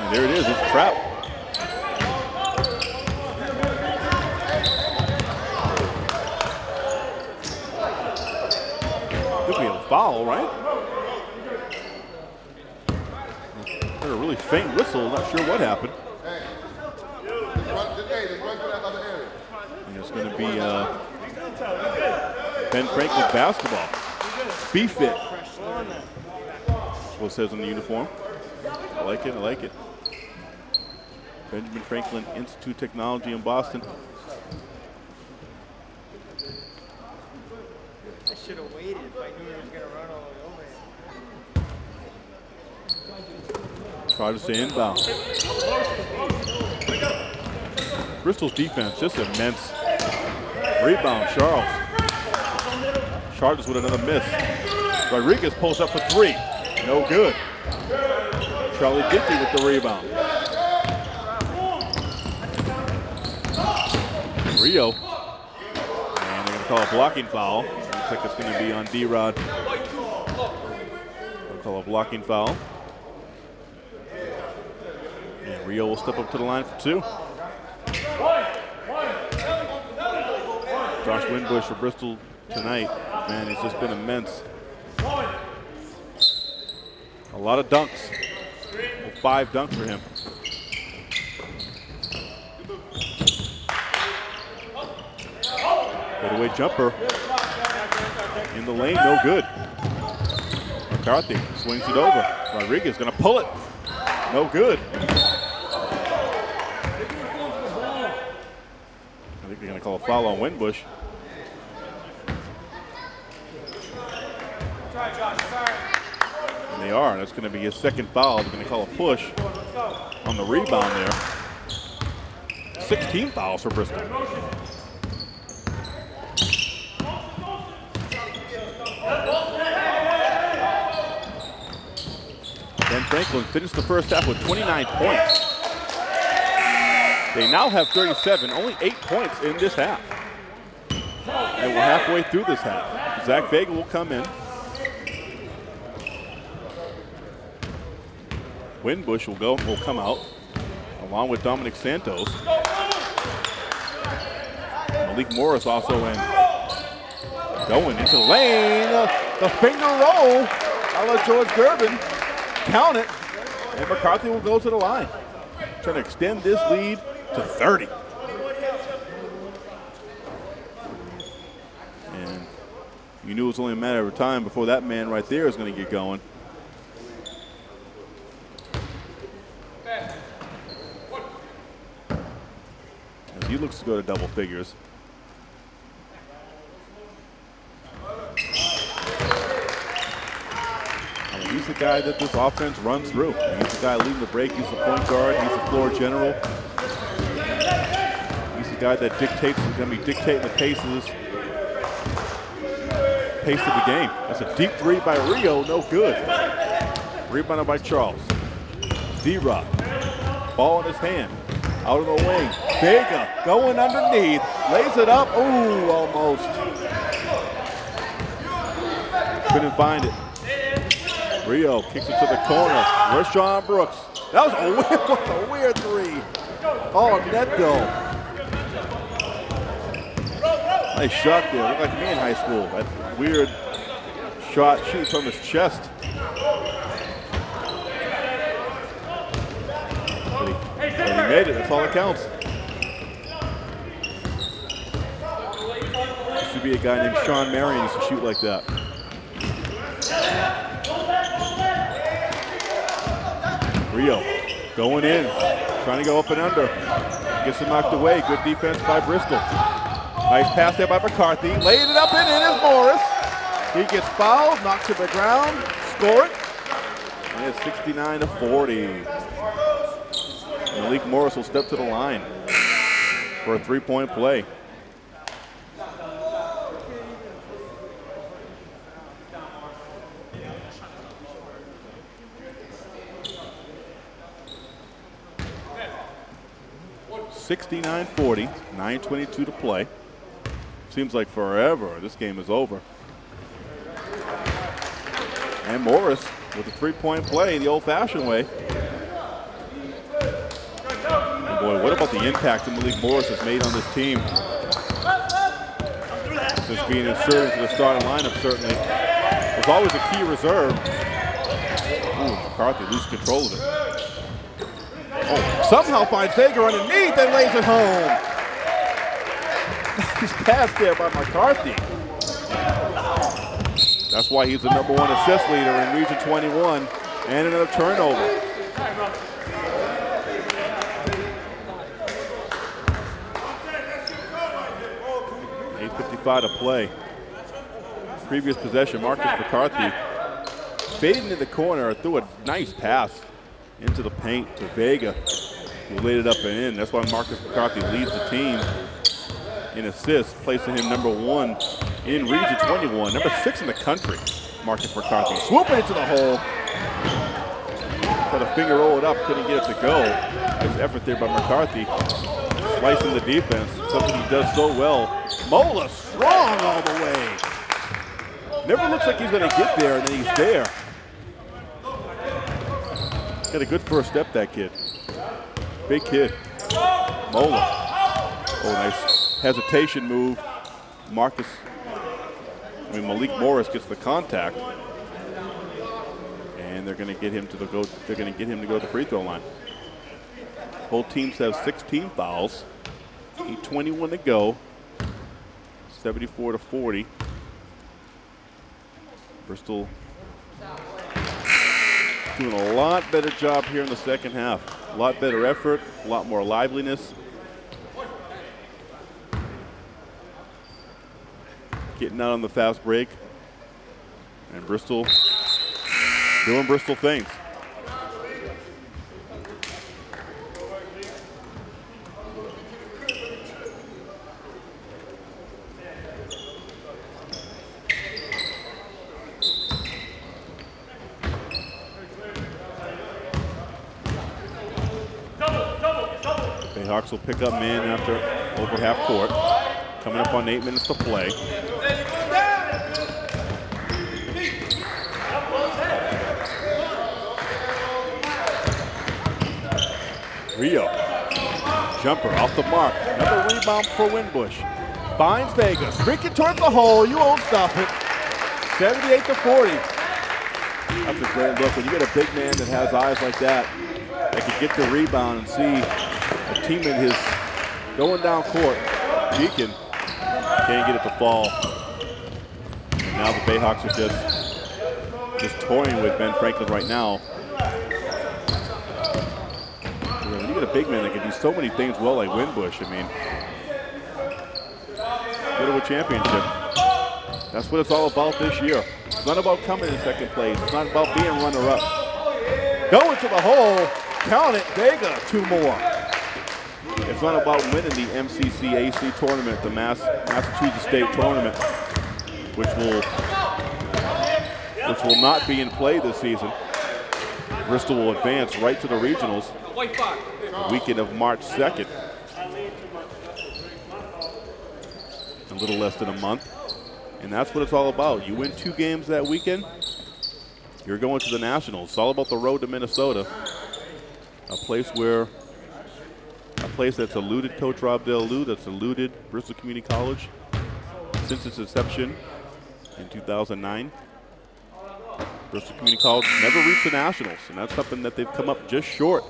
And there it is, it's trap. Could be a foul, right? Heard a really faint whistle, not sure what happened. And it's going to be uh, Ben Franklin basketball. B-Fit That's what it says on the uniform. I like it, I like it. Benjamin Franklin Institute Technology in Boston. I should have waited if I knew he was going to run all the way over here. Try to stay inbound. Bristol's defense just immense. Rebound, Charles. Charles with another miss. Rodriguez pulls up for three. No good. Charlie Dickey with the rebound. Rio. And they're going to call a blocking foul. Looks like it's going to be on D-Rod. They'll call a blocking foul. And Rio will step up to the line for two. Josh Winbush for Bristol tonight, man, it's just been immense. A lot of dunks. Well, five dunks for him. Fadeaway jumper. In the lane, no good. McCarthy swings it over. Rodriguez gonna pull it. No good. I think they're gonna call a foul on Winbush. And they are. That's going to be his second foul. They're going to call a push on the rebound there. 16 fouls for Bristol. Ben Franklin finished the first half with 29 points. They now have 37, only eight points in this half. And we're halfway through this half. Zach Vega will come in. Winbush will go, will come out, along with Dominic Santos. Malik Morris also in. Going into the lane, uh, the finger roll. I'll let George Durbin. count it, and McCarthy will go to the line. Trying to extend this lead to 30. And you knew it was only a matter of time before that man right there is going to get going. He looks to go to double figures. He's the guy that this offense runs through. He's the guy leading the break. He's the point guard. He's the floor general. The guy that dictates, is going to be dictating the pace of the game. That's a deep three by Rio, no good. Rebounded by Charles. D-Rod, ball in his hand, out of the wing. Vega going underneath, lays it up. Ooh, almost. Couldn't find it. Rio kicks it to the corner. Where's Rashawn Brooks. That was a weird, was a weird three. Oh, net though. Nice shot there. Looked like me in high school. That weird shot shoots from his chest. But he, but he made it. That's all that counts. Should be a guy named Shawn Marion used to shoot like that. Rio going in, trying to go up and under. Gets him knocked away. Good defense by Bristol. Nice pass there by McCarthy. Laid it up and in is Morris. He gets fouled, knocked to the ground, score it. And it's 69 to 40. Malik Morris will step to the line for a three-point play. Sixty-nine forty, 9.22 to play. Seems like forever this game is over. And Morris with a three-point play the old-fashioned way. And boy, what about the impact that Malik Morris has made on this team? Just being inserted into the starting lineup, certainly. Was always a key reserve. Ooh, McCarthy loses control of it. Oh, somehow finds Vega underneath and lays it home. Nice pass there by McCarthy. That's why he's the number one assist leader in Region 21. And another turnover. Eight fifty-five to play. Previous possession, Marcus McCarthy fading to the corner, threw a nice pass into the paint to Vega, who laid it up and in. That's why Marcus McCarthy leads the team in assists, placing him number one in Region 21, number six in the country. Marcus McCarthy swooping into the hole. Put a finger roll it up, couldn't get it to go. Nice effort there by McCarthy. Slicing the defense, something he does so well. Mola strong all the way. Never looks like he's gonna get there, and then he's there. Got a good first step, that kid. Big kid. Mola. Oh, nice hesitation move. Marcus, I mean Malik Morris gets the contact, and they're going to get him to the go. They're going to get him to go to the free throw line. Both teams have 16 fouls. 21 to go. 74 to 40. Bristol doing a lot better job here in the second half. A lot better effort, a lot more liveliness. Getting out on the fast break. And Bristol doing Bristol things. Bayhawks will pick up man after over half court. Coming up on eight minutes to play. Rio. Jumper off the mark. Another rebound for Winbush. Finds Vega. Streaking towards the hole. You won't stop it. 78 to 40. That's a great look. When you get a big man that has eyes like that, that can get the rebound and see a teammate his going down court. Deacon can't get it to fall. And now the Bayhawks are just just toying with Ben Franklin right now. When you get a big man that can do so many things well like Winbush, I mean, go to a championship. That's what it's all about this year. It's not about coming in second place. It's not about being runner-up. Going to the hole, count it, Vega, two more. It's not about winning the MCCAC tournament, the Mass, Massachusetts State tournament, which will which will not be in play this season. Bristol will advance right to the regionals the weekend of March 2nd. A little less than a month. And that's what it's all about. You win two games that weekend, you're going to the Nationals. It's all about the road to Minnesota, a place where, a place that's eluded Coach Rob Del Lou, that's eluded Bristol Community College since its inception in 2009. Bristol Community College never reached the Nationals, and that's something that they've come up just short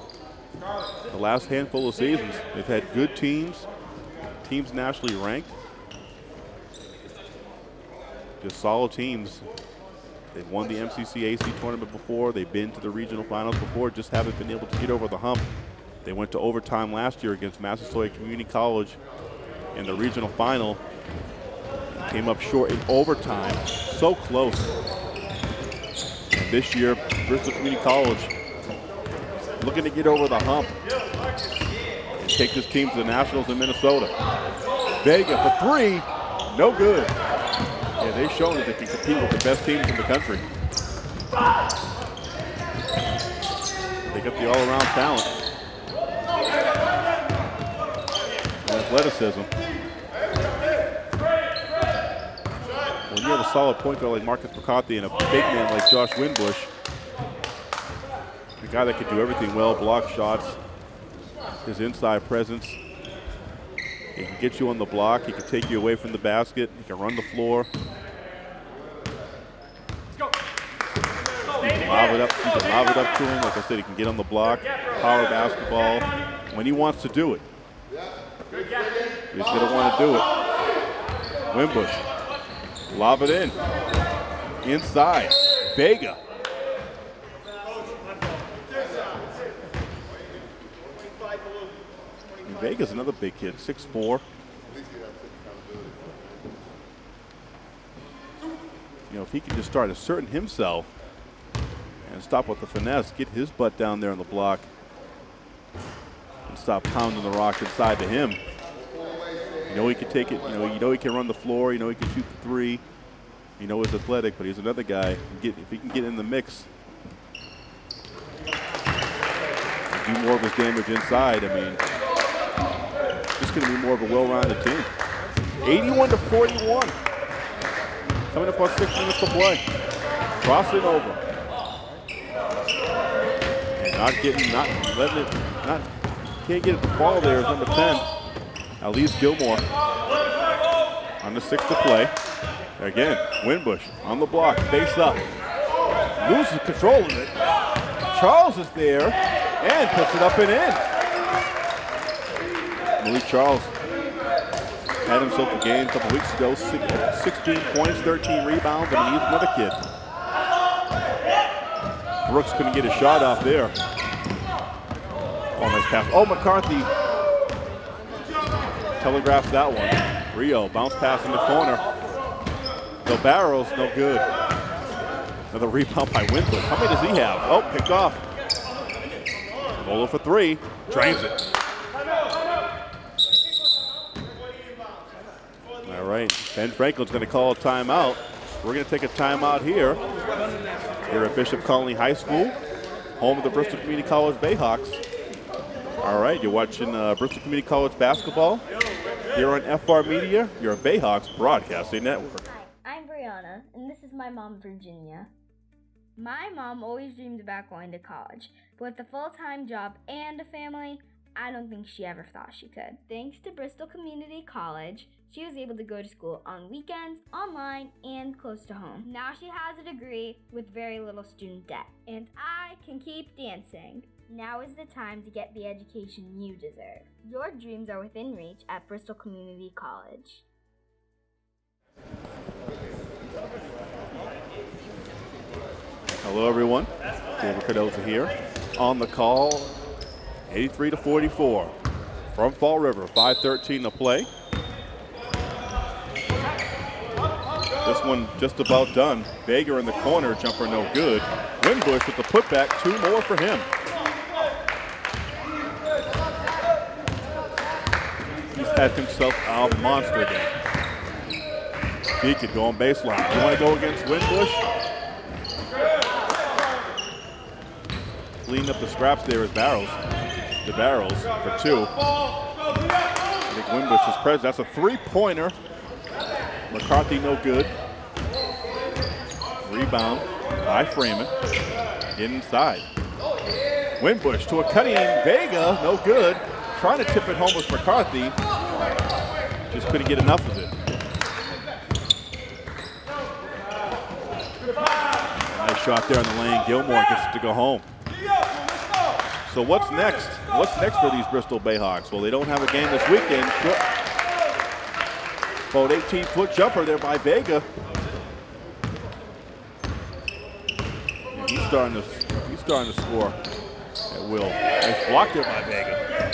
the last handful of seasons. They've had good teams, teams nationally ranked, just solid teams. They've won the MCCAC tournament before. They've been to the regional finals before, just haven't been able to get over the hump. They went to overtime last year against Massasoit Community College in the regional final. Came up short in overtime, so close. And this year, Bristol Community College looking to get over the hump and take this team to the Nationals in Minnesota. Vega for three, no good. Yeah, they've shown that they can compete with the best teams in the country. They got the all-around talent and athleticism. When you have a solid point guard like Marcus McCarthy and a big man like Josh Winbush, guy that can do everything well, block shots, his inside presence. He can get you on the block. He can take you away from the basket. He can run the floor. You can lob it up. You can lob it up to him. Like I said, he can get on the block. Power basketball when he wants to do it. He's to want to do it. Winbush, lob it in. inside. Vega. Vega's another big kid, 6'4. You know, if he can just start asserting himself and stop with the finesse, get his butt down there on the block, and stop pounding the rock inside to him. You know he can take it. You know you know he can run the floor. You know he can shoot the three. You know he's athletic, but he's another guy. Get, if he can get in the mix, do more of his damage inside. I mean, it's going to be more of a well-rounded team. 81 to 41. Coming up on six minutes to play. Crossing over. And not getting, not letting it, not, can't get it to fall there is number 10. Elise Gilmore on the six to play. Again, Winbush on the block, face up. Loses control of it. Charles is there and puts it up and in. Malik Charles had himself a game a couple weeks ago, 16 points, 13 rebounds, and he's another kid. Brooks couldn't get a shot off there. Oh, nice pass. Oh, McCarthy telegraphs that one. Rio, bounce pass in the corner. DeBarros, no good. Another rebound by Winbush. How many does he have? Oh, picked off. Bolo for three. Drains it. All right, Ben Franklin's going to call a timeout. We're going to take a timeout here. Here at Bishop Connolly High School, home of the Bristol Community College Bayhawks. All right, you're watching uh, Bristol Community College basketball here on FR Media, your Bayhawks Broadcasting Network. Hi, I'm Brianna, and this is my mom, Virginia. My mom always dreamed about going to college, but with a full time job and a family, I don't think she ever thought she could. Thanks to Bristol Community College, she was able to go to school on weekends, online, and close to home. Now she has a degree with very little student debt, and I can keep dancing. Now is the time to get the education you deserve. Your dreams are within reach at Bristol Community College. Hello, everyone. David Cardoza here. On the call, 83 to 44 from Fall River. 5:13 to play. This one just about done. Vega in the corner, jumper no good. Winbush with the putback, two more for him. He's had himself a monster game. Deacon going baseline. You want to go against Winbush? Cleaning up the scraps there is Barrels. DeBarros for two. I think Winbush is present. That's a three-pointer. McCarthy no good. Rebound by Freeman. Inside. Winbush to a cutting Vega, no good. Trying to tip it home with McCarthy. Just couldn't get enough of it. Nice shot there in the lane. Gilmore gets it to go home. So what's next? What's next for these Bristol Bayhawks? Well, they don't have a game this weekend. About 18 foot jumper there by Vega. And he's starting to he's starting to score at will. Nice block there by Vega.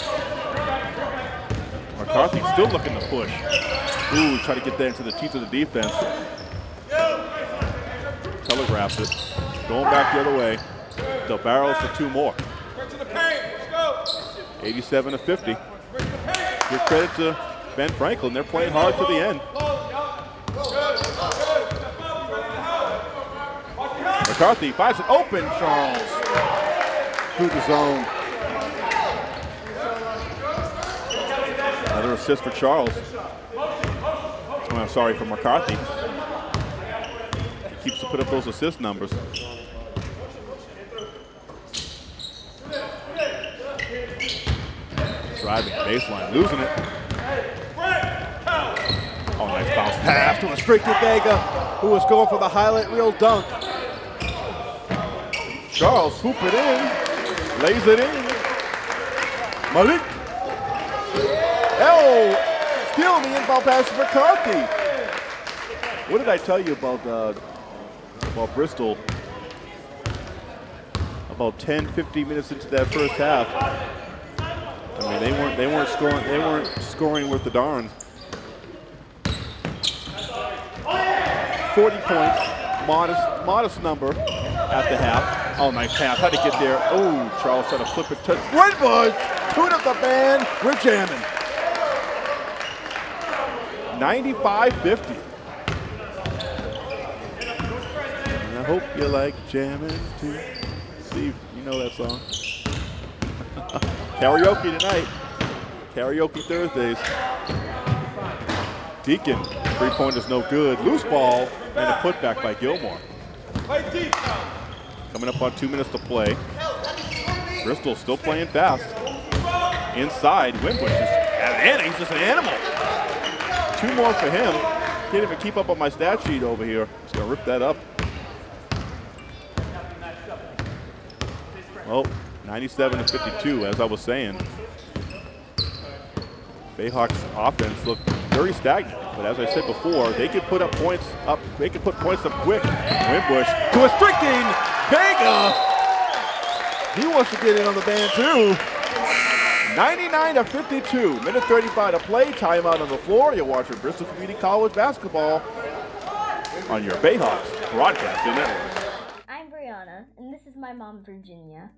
McCarthy still looking to push. Ooh, try to get that into the teeth of the defense. Telegraphs it. Going back the other way. DeBarros for two more. 87 to 50. Give credit to Ben Franklin. They're playing hard to the end. McCarthy finds it open, Charles. Through the zone. Another assist for Charles. Oh, I'm sorry, for McCarthy. He keeps to put up those assist numbers. Driving baseline, losing it. Oh, nice bounce pass to a straight to Vega, who was going for the highlight reel dunk. Charles hoop it in, lays it in. Malik. Oh, stealing the inbound pass to McCarthy. What did I tell you about uh, Well, Bristol, about 10, 15 minutes into that first half, I mean, they weren't they weren't scoring they weren't scoring with the darn. 40 points, modest modest number at the half. Oh, nice pass. How'd he get there? Oh, Charles trying to flip it to Winbush. Tune up the band. We're jamming. 95-50. And I hope you like jamming too. Steve, you know that song. Karaoke tonight. Karaoke Thursdays. Deacon, three pointer's no good. Loose ball and a putback by Gilmore. Coming up on two minutes to play. Bristol still playing fast. Inside, Winbush is and he's just an animal. Two more for him. Can't even keep up on my stat sheet over here. Just gonna rip that up. Oh, 97 to 52, as I was saying. Bayhawks offense looked very stagnant, but as I said before, they could put up points up. They could put points up quick. Winbush to a striking Vega. He wants to get in on the band too. 99 to 52, minute 35 to play. Timeout on the floor. You're watching Bristol Community College basketball on your Bayhawks broadcasting network. I'm Brianna, and this is my mom, Virginia.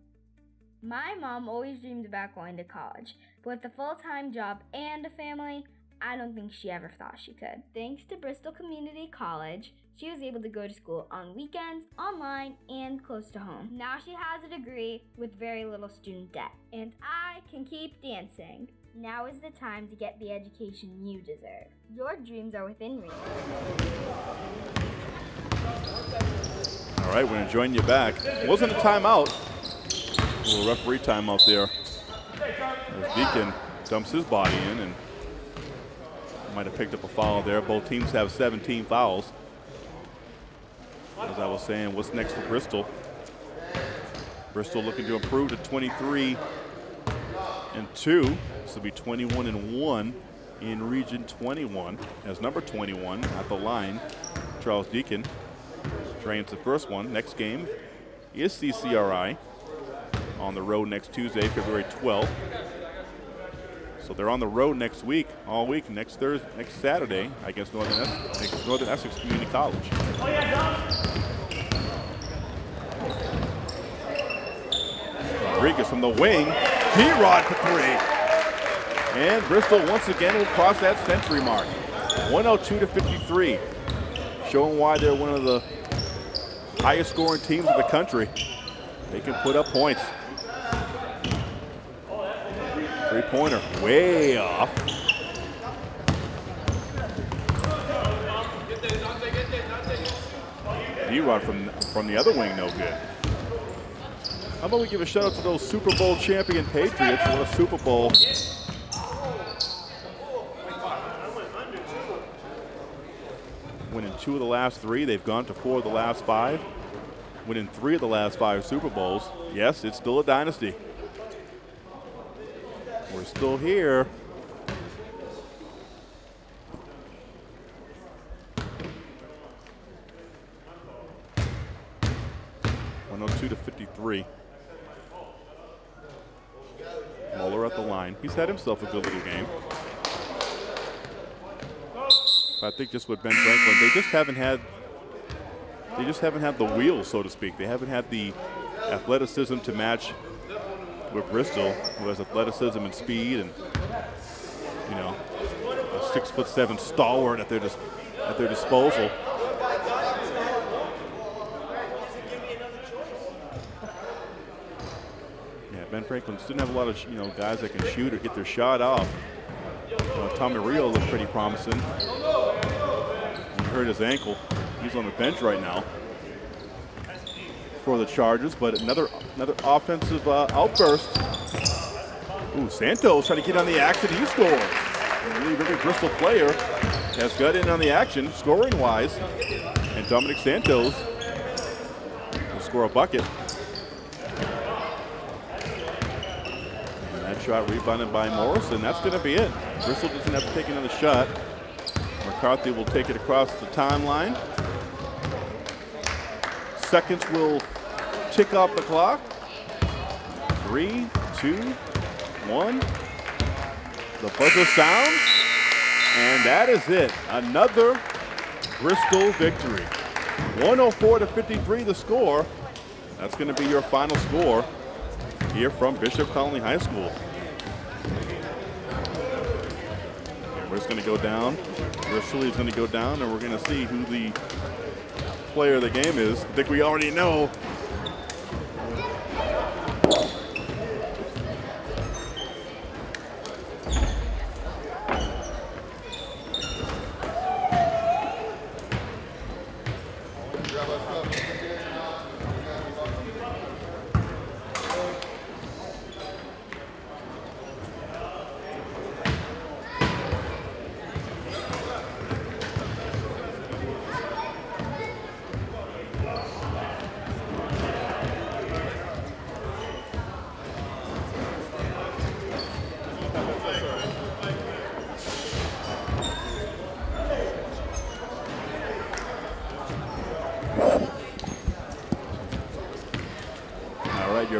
My mom always dreamed about going to college, but with a full time job and a family, I don't think she ever thought she could. Thanks to Bristol Community College, she was able to go to school on weekends, online, and close to home. Now she has a degree with very little student debt, and I can keep dancing. Now is the time to get the education you deserve. Your dreams are within reach. All right, we're going to join you back. Wasn't a timeout. A little referee timeout there. As Deacon dumps his body in and might have picked up a foul there. Both teams have 17 fouls. As I was saying, what's next for Bristol? Bristol looking to improve to 23 and 2. This will be 21 and 1 in Region 21 as number 21 at the line, Charles Deacon. Drains the first one. Next game is CCRI on the road next Tuesday, February 12th. So they're on the road next week, all week, next Thursday, next Saturday against Northern Essex, Northern Essex Community College. Rodriguez from the wing, D-Rod for three. And Bristol once again will cross that century mark. 102 to 53, showing why they're one of the highest scoring teams in the country. They can put up points. Three-pointer, way off. D-Rod from, from the other wing, no good. How about we give a shout out to those Super Bowl champion Patriots? What a Super Bowl. Winning two of the last three. They've gone to four of the last five. Winning three of the last five Super Bowls. Yes, it's still a dynasty. We're still here. One hundred two to fifty-three. Muller at the line. He's had himself a good little game. I think just with Ben Franklin, they just haven't had they just haven't had the wheels, so to speak. They haven't had the athleticism to match with Bristol, who has athleticism and speed, and you know, a six foot seven stalwart at their dis- at their disposal. Yeah, Ben Franklin didn't have a lot of you know guys that can shoot or get their shot off. Uh, Tommy Rio looked pretty promising. He hurt his ankle. He's on the bench right now for the Chargers, but another another offensive uh, outburst. Ooh, Santos trying to get on the action. He scores. Believe every Bristol player has got in on the action, scoring wise, and Dominic Santos will score a bucket. And that shot rebounded by Morrison. That's going to be it. Bristol doesn't have to take another shot. McCarthy will take it across the timeline. seconds will tick off the clock. Three, two, one. The buzzer sounds, and that is it. Another Bristol victory. 104 to 53 the score. That's going to be your final score here from Bishop Connolly High School. And we're just going to go down. Bristol is going to go down, and we're going to see who the player of the game is. I think we already know.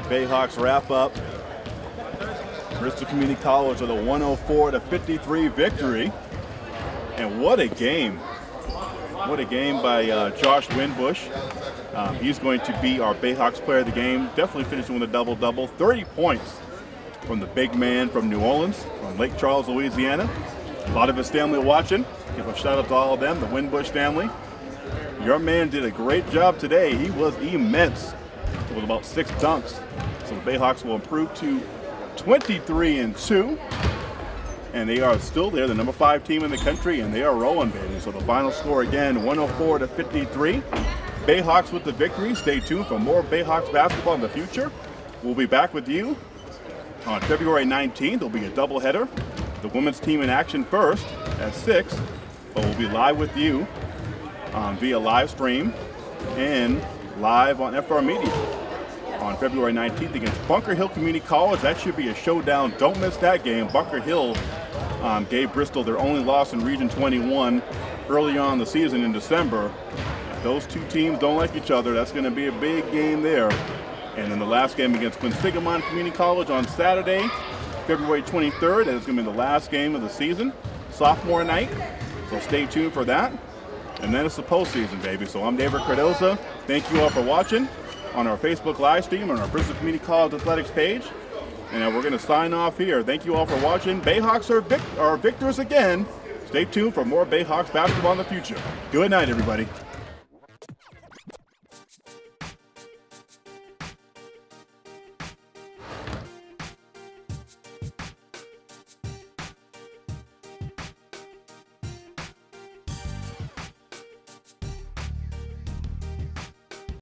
Bayhawks wrap up. Bristol Community College with a 104 to 53 victory. And what a game. What a game by uh, Josh Winbush. Um, he's going to be our Bayhawks player of the game. Definitely finishing with a double double. 30 points from the big man from New Orleans, from Lake Charles, Louisiana. A lot of his family watching. Give a shout out to all of them, the Winbush family. Your man did a great job today. He was immense with about six dunks. So the Bayhawks will improve to 23 and 2. And they are still there, the number five team in the country, and they are rolling, baby. So the final score again, 104 to 53. Bayhawks with the victory. Stay tuned for more Bayhawks basketball in the future. We'll be back with you on February 19th. There'll be a doubleheader. The women's team in action first at 6, but we'll be live with you um, via live stream and live on FR Media on February 19th against Bunker Hill Community College. That should be a showdown. Don't miss that game. Bunker Hill um, gave Bristol their only loss in Region 21 early on the season in December. Those two teams don't like each other, that's going to be a big game there. And then the last game against Quinsigamond Community College on Saturday, February 23rd, and it's going to be the last game of the season, sophomore night. So stay tuned for that. And then it's the postseason, baby. So I'm David Cardoza. Thank you all for watching on our Facebook live stream on our Bristol Community College Athletics page. And uh, we're going to sign off here. Thank you all for watching. Bayhawks are, vic- are victors again. Stay tuned for more Bayhawks basketball in the future. Good night, everybody.